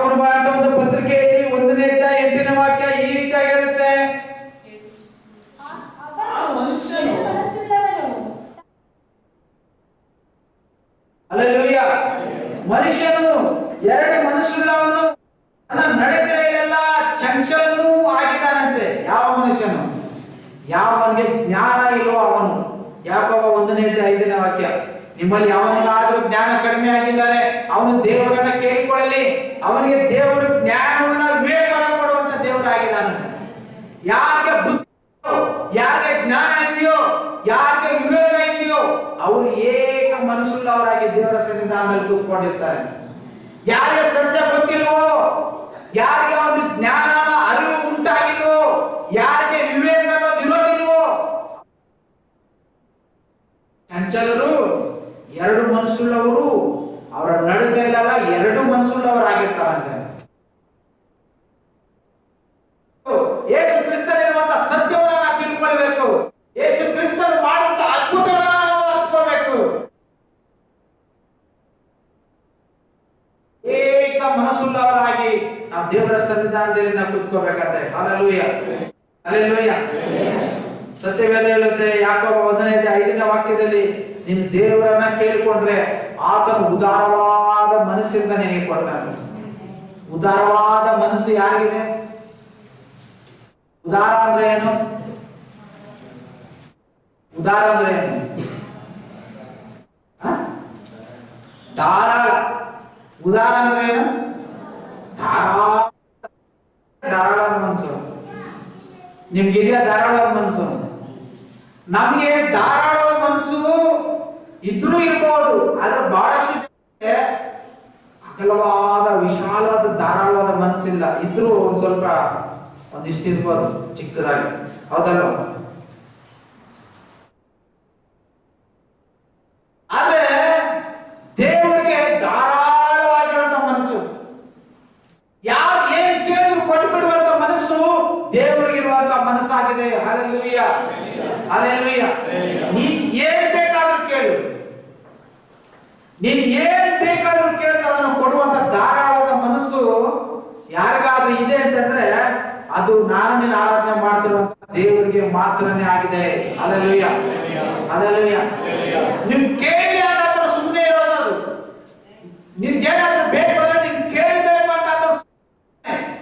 ನಿಮ್ಮಲ್ಲಿ ಯಾವನಾದ್ರೂ ಜ್ಞಾನ ಕಡಿಮೆ ಆಗಿದ್ದಾರೆ, ಅವನು ದೇವರನ್ನ ಕೇಳಿಕೊಳ್ಳಲಿ. ಅವನಿಗೆ ದೇವರು ಜ್ಞಾನವನ್ನ ವಿವೇಕನ ಕೊಡುವಂತ ದೇವರಾಗಿದ್ದಾನೆ. ಯಾರಿಗೆ ಬುದ್ಧಿ ಯಾರಿಗೆ ಜ್ಞಾನ ಇದೆಯೋ, ಯಾರಿಗೆ ವಿವೇಕ ಇದೆಯೋ, ಅವರು ಏಕ ಮನಸ್ಸುಳ್ಳವರಾಗಿ ದೇವರ ಸನ್ನಿಧಾನದಲ್ಲಿ ತುಂಬಿಕೊಂಡಿರ್ತಾರೆ ನಿನಗಿರುವುದರಿಂದ ನಿನಗೆ ಕೊಡ್ತಾನೆ ಉದಾರವಾದ ಮನಸ್ಸು ಯಾರಿಗಿದೆ? ಉದಾರ ಅಂದ್ರೆ ಏನು? ಉದಾರ ಅಂದ್ರೆ ಏನು? ದಾರ ಉದಾರ ಅಂದ್ರೆ ಏನು? ಧಾರಾಳವಾದ ಮನಸ್ಸು ನಿಮ್ಗಿದೆಯಾ ಧಾರಾಳವಾದ ಮನಸ್ಸು ನಮ್ಗೆ ಧಾರಾಳವಾದ ಮನಸ್ಸು ಇದ್ರೂ ಇರ್ಬೋದು, ಆದ್ರೆ ಬಹಳಷ್ಟು ಕೆಲವಾದ ವಿಶಾಲವಾದ, ಧಾರಾಳವಾದ ಮನಸ್ಸಿಲ್ಲ ಇದ್ರೂ ಒಂದ್ ಸ್ವಲ್ಪ ಒಂದಿಷ್ಟಿರ್ಬೋದು ಚಿಕ್ಕದಾಗಿ. ಹೌದಲ್ವ? ಆದ್ರೆ ದೇವರಿಗೆ ಧಾರಾಳವಾಗಿರುವಂತ ಮನಸ್ಸು. ಯಾರು ಏನ್ ಕೇಳಿದ್ರು ಕೊಟ್ಟು ಬಿಡುವಂತ ಮನಸ್ಸು ದೇವರಿಗಿರುವಂತ ಮನಸ್ಸಾಗಿದೆ. ಅಲೆಲುಯ್ಯ ಅಲೆಲುಯ್ಯ ನೀನ್ ಏನ್ ಬೇಕಾದ್ರೂ ಕೇಳು. ನೀನ್ ಏನ್ ಯಾರಿಗಾದ್ರೂ ಇದೆ ಅಂತಂದ್ರೆ ಅದು ನಾನೇ ಆರಾಧನೆ ಮಾಡ್ತಿರುವಂತ ದೇವರಿಗೆ ಮಾತ್ರನೇ ಆಗಿದೆ. ಅಲಲುಯ್ಯ ಅಲಲುಯ್ಯ ನೀವು ಕೇಳಿ ಅದಾದ್ರೂ ಸುಮ್ಮನೆ ಇರೋದು ನಿನ್ಗೇನಾದ್ರೂ ಬೇಕು ಅಂದ್ರೆ ನೀನ್ ಕೇಳಬೇಕು ಅಂತ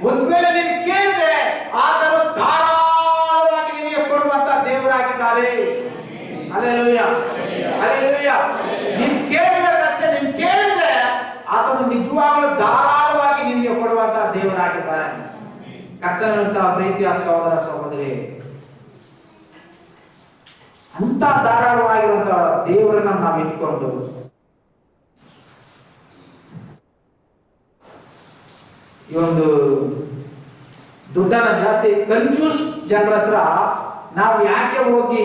ಒಂದ್ ವೇಳೆ ನೀನ್ ಕೇಳಿದ್ರೆ ಆತನು ಧಾರಾಳವಾಗಿ ನಿಮಗೆ ಕೊಡುವಂತ ದೇವರಾಗಿದ್ದಾರೆ. ಅಲಲುಯ್ಯ ಅಲಲುಯ್ಯ ನೀನ್ ಕೇಳಬೇಕಷ್ಟೇ. ನೀನ್ ಕೇಳಿದ್ರೆ ಆತನು ನಿಜವಾಗ್ಲೂ ಧಾರಾಳವಾಗಿ ನಿನ್ಗೆ ಕೊಡುವಂತ ಕರ್ತನಂತಹ ಪ್ರೀತಿಯ ಸಹೋದರ ಸಹೋದರಿ. ಅಂತ ಧಾರಾಳವಾಗಿರುವಂತಹ ದೇವರನ್ನ ನಾವು ಇಟ್ಕೊಂಡು ಈ ಒಂದು ದುಡ್ಡನ್ನ ಜಾಸ್ತಿ ಕಂಜೂಸ್ ಜನರ ಹತ್ರ ನಾವು ಯಾಕೆ ಹೋಗಿ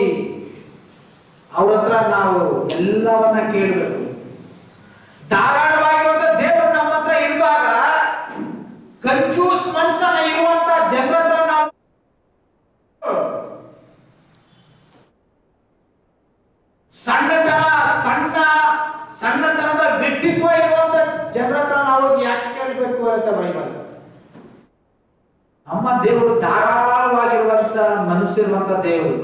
ಅವ್ರ ಹತ್ರ ನಾವು ಎಲ್ಲವನ್ನ ಕೇಳಬೇಕು? ಧಾರಾಳವಾಗಿರುವಂತ ದೇವರು ನಮ್ಮ ಹತ್ರ ಇರುವಾಗ ಕಂಜೂಸ್ ಮನಸ್ಸನ್ನ ಇರುವಂತ ಜನರ ಹತ್ರ ನಾವು ಸಣ್ಣತನ, ಸಣ್ಣ, ಸಣ್ಣತನದ ವ್ಯಕ್ತಿತ್ವ ಇರುವಂತ ಜನರ ಹತ್ರ ನಾವು ಯಾಕೆ ಕೇಳಬೇಕು ಅಂತ ಬೈಬಲ್. ನಮ್ಮ ದೇವರು ಧಾರಾಳವಾಗಿರುವಂತ ಮನಸ್ಸಿರುವಂತ ದೇವರು.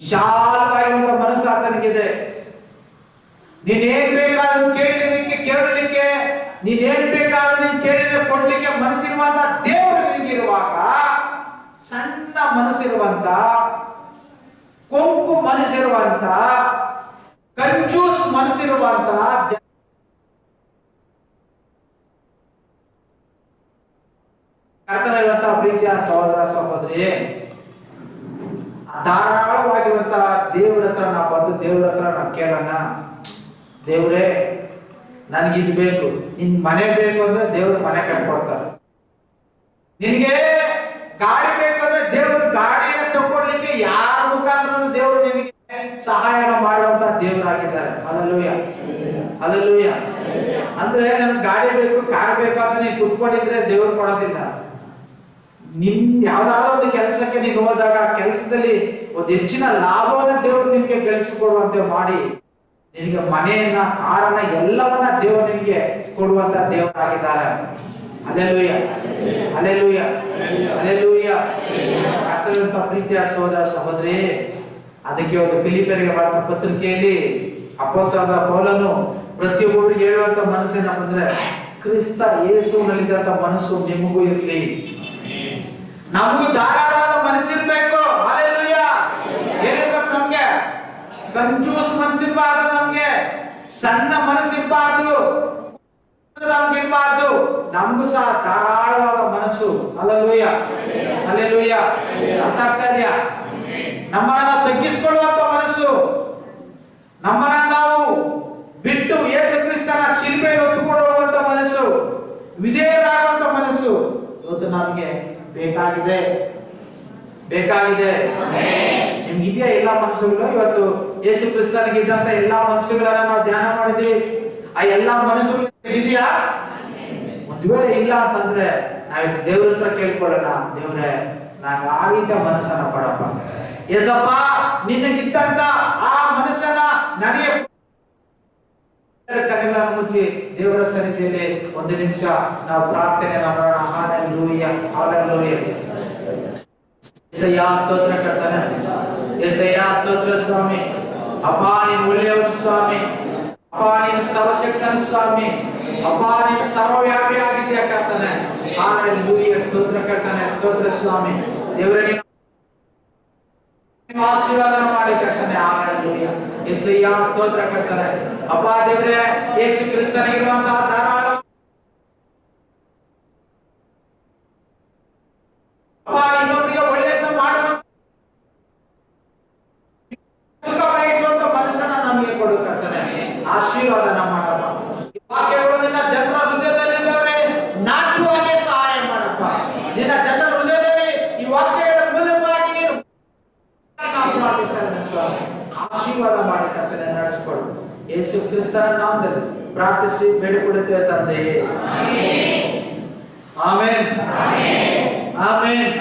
ವಿಶಾಲವಾಗಿರುವಂತ ಮನಸ್ಸು ಆತನಿಗಿದೆ. ನೀನೇನ್ ಬೇಕಾದ್ರೂ ಕೇಳಲಿಕ್ಕೆ ಕೇಳಲಿಕ್ಕೆ ನೀನೇನ್ ಬೇಕಾದ್ರೂ ನೀನ್ ಕೇಳಿದ್ರೆ ಕೊಡ್ಲಿಕ್ಕೆ ಮನಸ್ಸಿರುವಂತ ದೇವರು ನಿನಗಿರುವಾಗ ಸಣ್ಣ ಮನಸ್ಸಿರುವಂತ ಮನಸ್ಸಿರುವಂತ ಕಂಜೂಸ್ ಮನಸ್ಸಿರುವಂತ ಕರ್ತನಿರುವಂತಹ ಪ್ರೀತಿಯ ಸಹೋದರ ಸಹೋದರಿ ಧಾರಾಳವಾಗಿರುವಂತಹ ದೇವ್ರ ಹತ್ರ ನಾವು ಬಂದು ದೇವ್ರ ಹತ್ರ ನಾವು ಕೇಳೋಣ. ದೇವ್ರೇ, ನನಗಿದ್ ಬೇಕು. ನಿನ್ ಮನೆ ಬೇಕು ಅಂದ್ರೆ ದೇವ್ರು ಮನೆ ಕಟ್ಕೊಡ್ತಾರೆ. ನಿನ್ಗೆ ಗಾಡಿ ಬೇಕಂದ್ರೆ ದೇವ್ರ ಗಾಡಿನ ತಗೊಳ್ಲಿಕ್ಕೆ ಯಾರ ನಿನಗೆ ಸಹಾಯ ಮಾಡುವಂತ ದೇವರಾಗಿದ್ದಾರೆ. ಅಲ್ಲೂಯ ಅಲ್ಲೂಯ ಅಂದ್ರೆ ನನ್ ಗಾಡಿ ಬೇಕು, ಕಾರ್ ಬೇಕು ಅಂತ ನೀನು ಕುತ್ಕೊಂಡಿದ್ರೆ ದೇವ್ರು ಕೊಡೋದಿಲ್ಲ. ನಿನ್ ಯಾವ್ದಾದ್ರು ಒಂದು ಕೆಲಸಕ್ಕೆ ನೀನು ಹೋದಾಗ ಕೆಲಸದಲ್ಲಿ ಒಂದು ಹೆಚ್ಚಿನ ಲಾಭವನ್ನ ದೇವರು ನಿಮ್ಗೆ ಗಳಿಸಿಕೊಡುವಂತೆ ಮಾಡಿ, ನಿನಗೆ ಮನೆಯನ್ನ, ಕಾರನ್ನ ಎಲ್ಲವನ್ನ ದೇವರು ನಿಮ್ಗೆ ಕೊಡುವಂತ ದೇವರಾಗಿದ್ದಾರೆ. ಅಲೆಲೂಯ ಅಲೆಲೂಯ ಅಲೆಲೂಯ ಕರ್ತವ್ಯಂತ ಪ್ರೀತಿಯ ಸಹೋದರ ಸಹೋದರಿ ಅದಕ್ಕೆ ಒಂದು ಫಿಲಿಪಿಯರಿಗೆ ಬರೆದ ಪತ್ರಿಕೆಯಲ್ಲಿ ಅಪ್ಪಸ್ತಾದ ಪೌಲನು ಪ್ರತಿಯೊಬ್ಬರಿಗೆ ಹೇಳುವಂತ ಮನಸ್ಸಿನ ಬಂದ್ರೆ ಕ್ರಿಸ್ತ ಯೇಸುವಿನಲ್ಲಿದ್ದಂತ ಮನಸ್ಸು ನಿಮಗೂ ಇರಲಿ. ನಮಗೂ ಧಾರಾಳವಾದ ಮನಸ್ಸಿರ್ಬೇಕು. ಏನಿರ್ಬೇಕು ನಮ್ಗೆ? ಕಂಜೂಸ್ ಮನಸ್ಸಿರ್ಬಾರ್ದು ನಮ್ಗೆ. ಸಣ್ಣ ಮನಸ್ಸಿರ್ಬಾರ್ದು. ನಮ್ಗಿರ್ಬಾರ್ದು. ನಮ್ಗೂ ಸಹ ಧಾರಾಳವಾದ ಮನಸ್ಸು. ಅಲ್ಲೂಯ್ಯ ಅಲ್ಲೆಲ್ಲೂಯ್ಯ ಅರ್ಥ ಆಗ್ತಾ ಇದೆಯಾ? ನಮ್ಮನ್ನ ತಗ್ಗಿಸಿಕೊಳ್ಳುವಂತ ಮನಸ್ಸು. ನಮ್ಮನ್ನ ನಾವು ಬಿಟ್ಟು ಯೇಸು ಕ್ರಿಸ್ತನ ಶಿಲ್ಪೆಯನ್ನು ಹೊತ್ತುಕೊಂಡು ಹೋಗುವಂತ ಮನಸ್ಸು. ವಿಧೇಯರಾಗುವಂತ ಮನಸ್ಸು. ಇವತ್ತು ನಮಗೆ ಬೇಕಾಗಿದೆ. ಬೇಕಾಗಿದೆ. ನಿಮ್ಗಿದೆಯಾ ಎಲ್ಲಾ ಮನಸ್ಸುಗಳು? ಇವತ್ತು ಯೇಸು ಕ್ರಿಸ್ತನಿಗಿದ್ದಂತ ಎಲ್ಲಾ ಮನಸ್ಸುಗಳನ್ನ ನಾವು ಧ್ಯಾನ ಮಾಡಿದ್ವಿ. ಆ ಎಲ್ಲಾ ಮನಸ್ಸುಗಳು ಇದೆಯಾ ಒಂದ್ ವೇಳೆ ಇಲ್ಲ ಅಂತಂದ್ರೆ ನಾವಿತ್ತು ದೇವ್ರ ಹತ್ರ ಕೇಳ್ಕೊಳ್ಳೋಣ. ದೇವ್ರೆ ನಾನು ಆ ರೀತಿಯ ಮನಸ್ಸನ್ನ ಕೊಡಪ್ಪ ಎಸಪ್ಪ ನಿನ್ನಗಿದ್ದಂತ ಆ ಮನಸ್ಸನ್ನ ನನಗೆ ಕಣ್ಣುಗಳನ್ನು ಮುಚ್ಚಿ ದೇವರ ಸನ್ನಿಧಿಯಲ್ಲಿ ಒಂದು ನಿಮಿಷ ನಾವು ಪ್ರಾರ್ಥನೆ ಮಾಡೋಣ. ಹಾಲೆಲೂಯ ಹಾಲೆಲೂಯ ಎಸಯ್ಯ ಸ್ತೋತ್ರ ಕರ್ತಾನೆ. ಎಸಯ್ಯ ಸ್ತೋತ್ರ ಸ್ವಾಮಿ. ಅಪ್ಪ, ನೀನು ಒಳ್ಳೆಯವನು ಸ್ವಾಮಿ. ಅಪ್ಪ, ನೀನು ಸರ್ವಶಕ್ತನ ಸ್ವಾಮಿ. ಅಪ್ಪ, ನೀನು ಸರ್ವವ್ಯಾಪಿ ಆಗಿದ್ಯಾ ಕರ್ತಾನೆ. ಹಾಲೆಲೂಯ ಸ್ತೋತ್ರ ಕರ್ತಾನೆ, ಸ್ತೋತ್ರ ಸ್ವಾಮಿ. ದೇವರೇ ನೀನು ನೀವು ಆಶೀರ್ವಾದ ಮಾಡಿ ಕರ್ತಾನೆ ಹಾಲೆಲೂಯ ಎಸಯ್ಯ ಸ್ತೋತ್ರ ಕರ್ತಾನೆ ಅಪ್ಪ ದೇವರೇ ಯೇಸು ಕ್ರಿಸ್ತನಿಗಿರುವಂತಹ ಧಾರಾಳ ಅಪ್ಪ ಇನ್ನೊಬ್ಬರಿಗೆ ಒಳ್ಳೆಯದನ್ನ ಮಾಡುವ ಸುಖ ಬಯಸುವಂತ ಮನಸ್ಸನ್ನ ನಮಗೆ ಕೊಡು ಕರ್ತನೆ ಆಶೀರ್ವಾದನ ಮಾಡಪ್ಪ ಈ ವಾಕ್ಯಗಳು ನಿನ್ನ ಜನರ ಹೃದಯದಲ್ಲಿದ್ದವರೇ ನಾಟುವಾಗೆ ಸಹಾಯ ಮಾಡಪ್ಪ ನಿನ್ನ ಜನರ ಹೃದಯದಲ್ಲಿ ಈ ವಾಕ್ಯಗಳ ಮೂಲಕವಾಗಿ ನೀನು ನಾವು ಪ್ರಾರ್ಥಿಸ್ತೇವೆ ಸ್ವಾಮಿ ಆಶೀರ್ವಾದ ಮಾಡಿ ಕರ್ತನೆ ನಡೆಸಿಕೊಡು ಯೇಸು ಕ್ರಿಸ್ತನ ನಾಮದಲ್ಲಿ ಪ್ರಾರ್ಥಿಸಿ ಬೇಡಿಕೊಳ್ಳುತ್ತೇವೆ ತಂದೆಯೇ ಆಮೇನ್ ಆಮೇನ್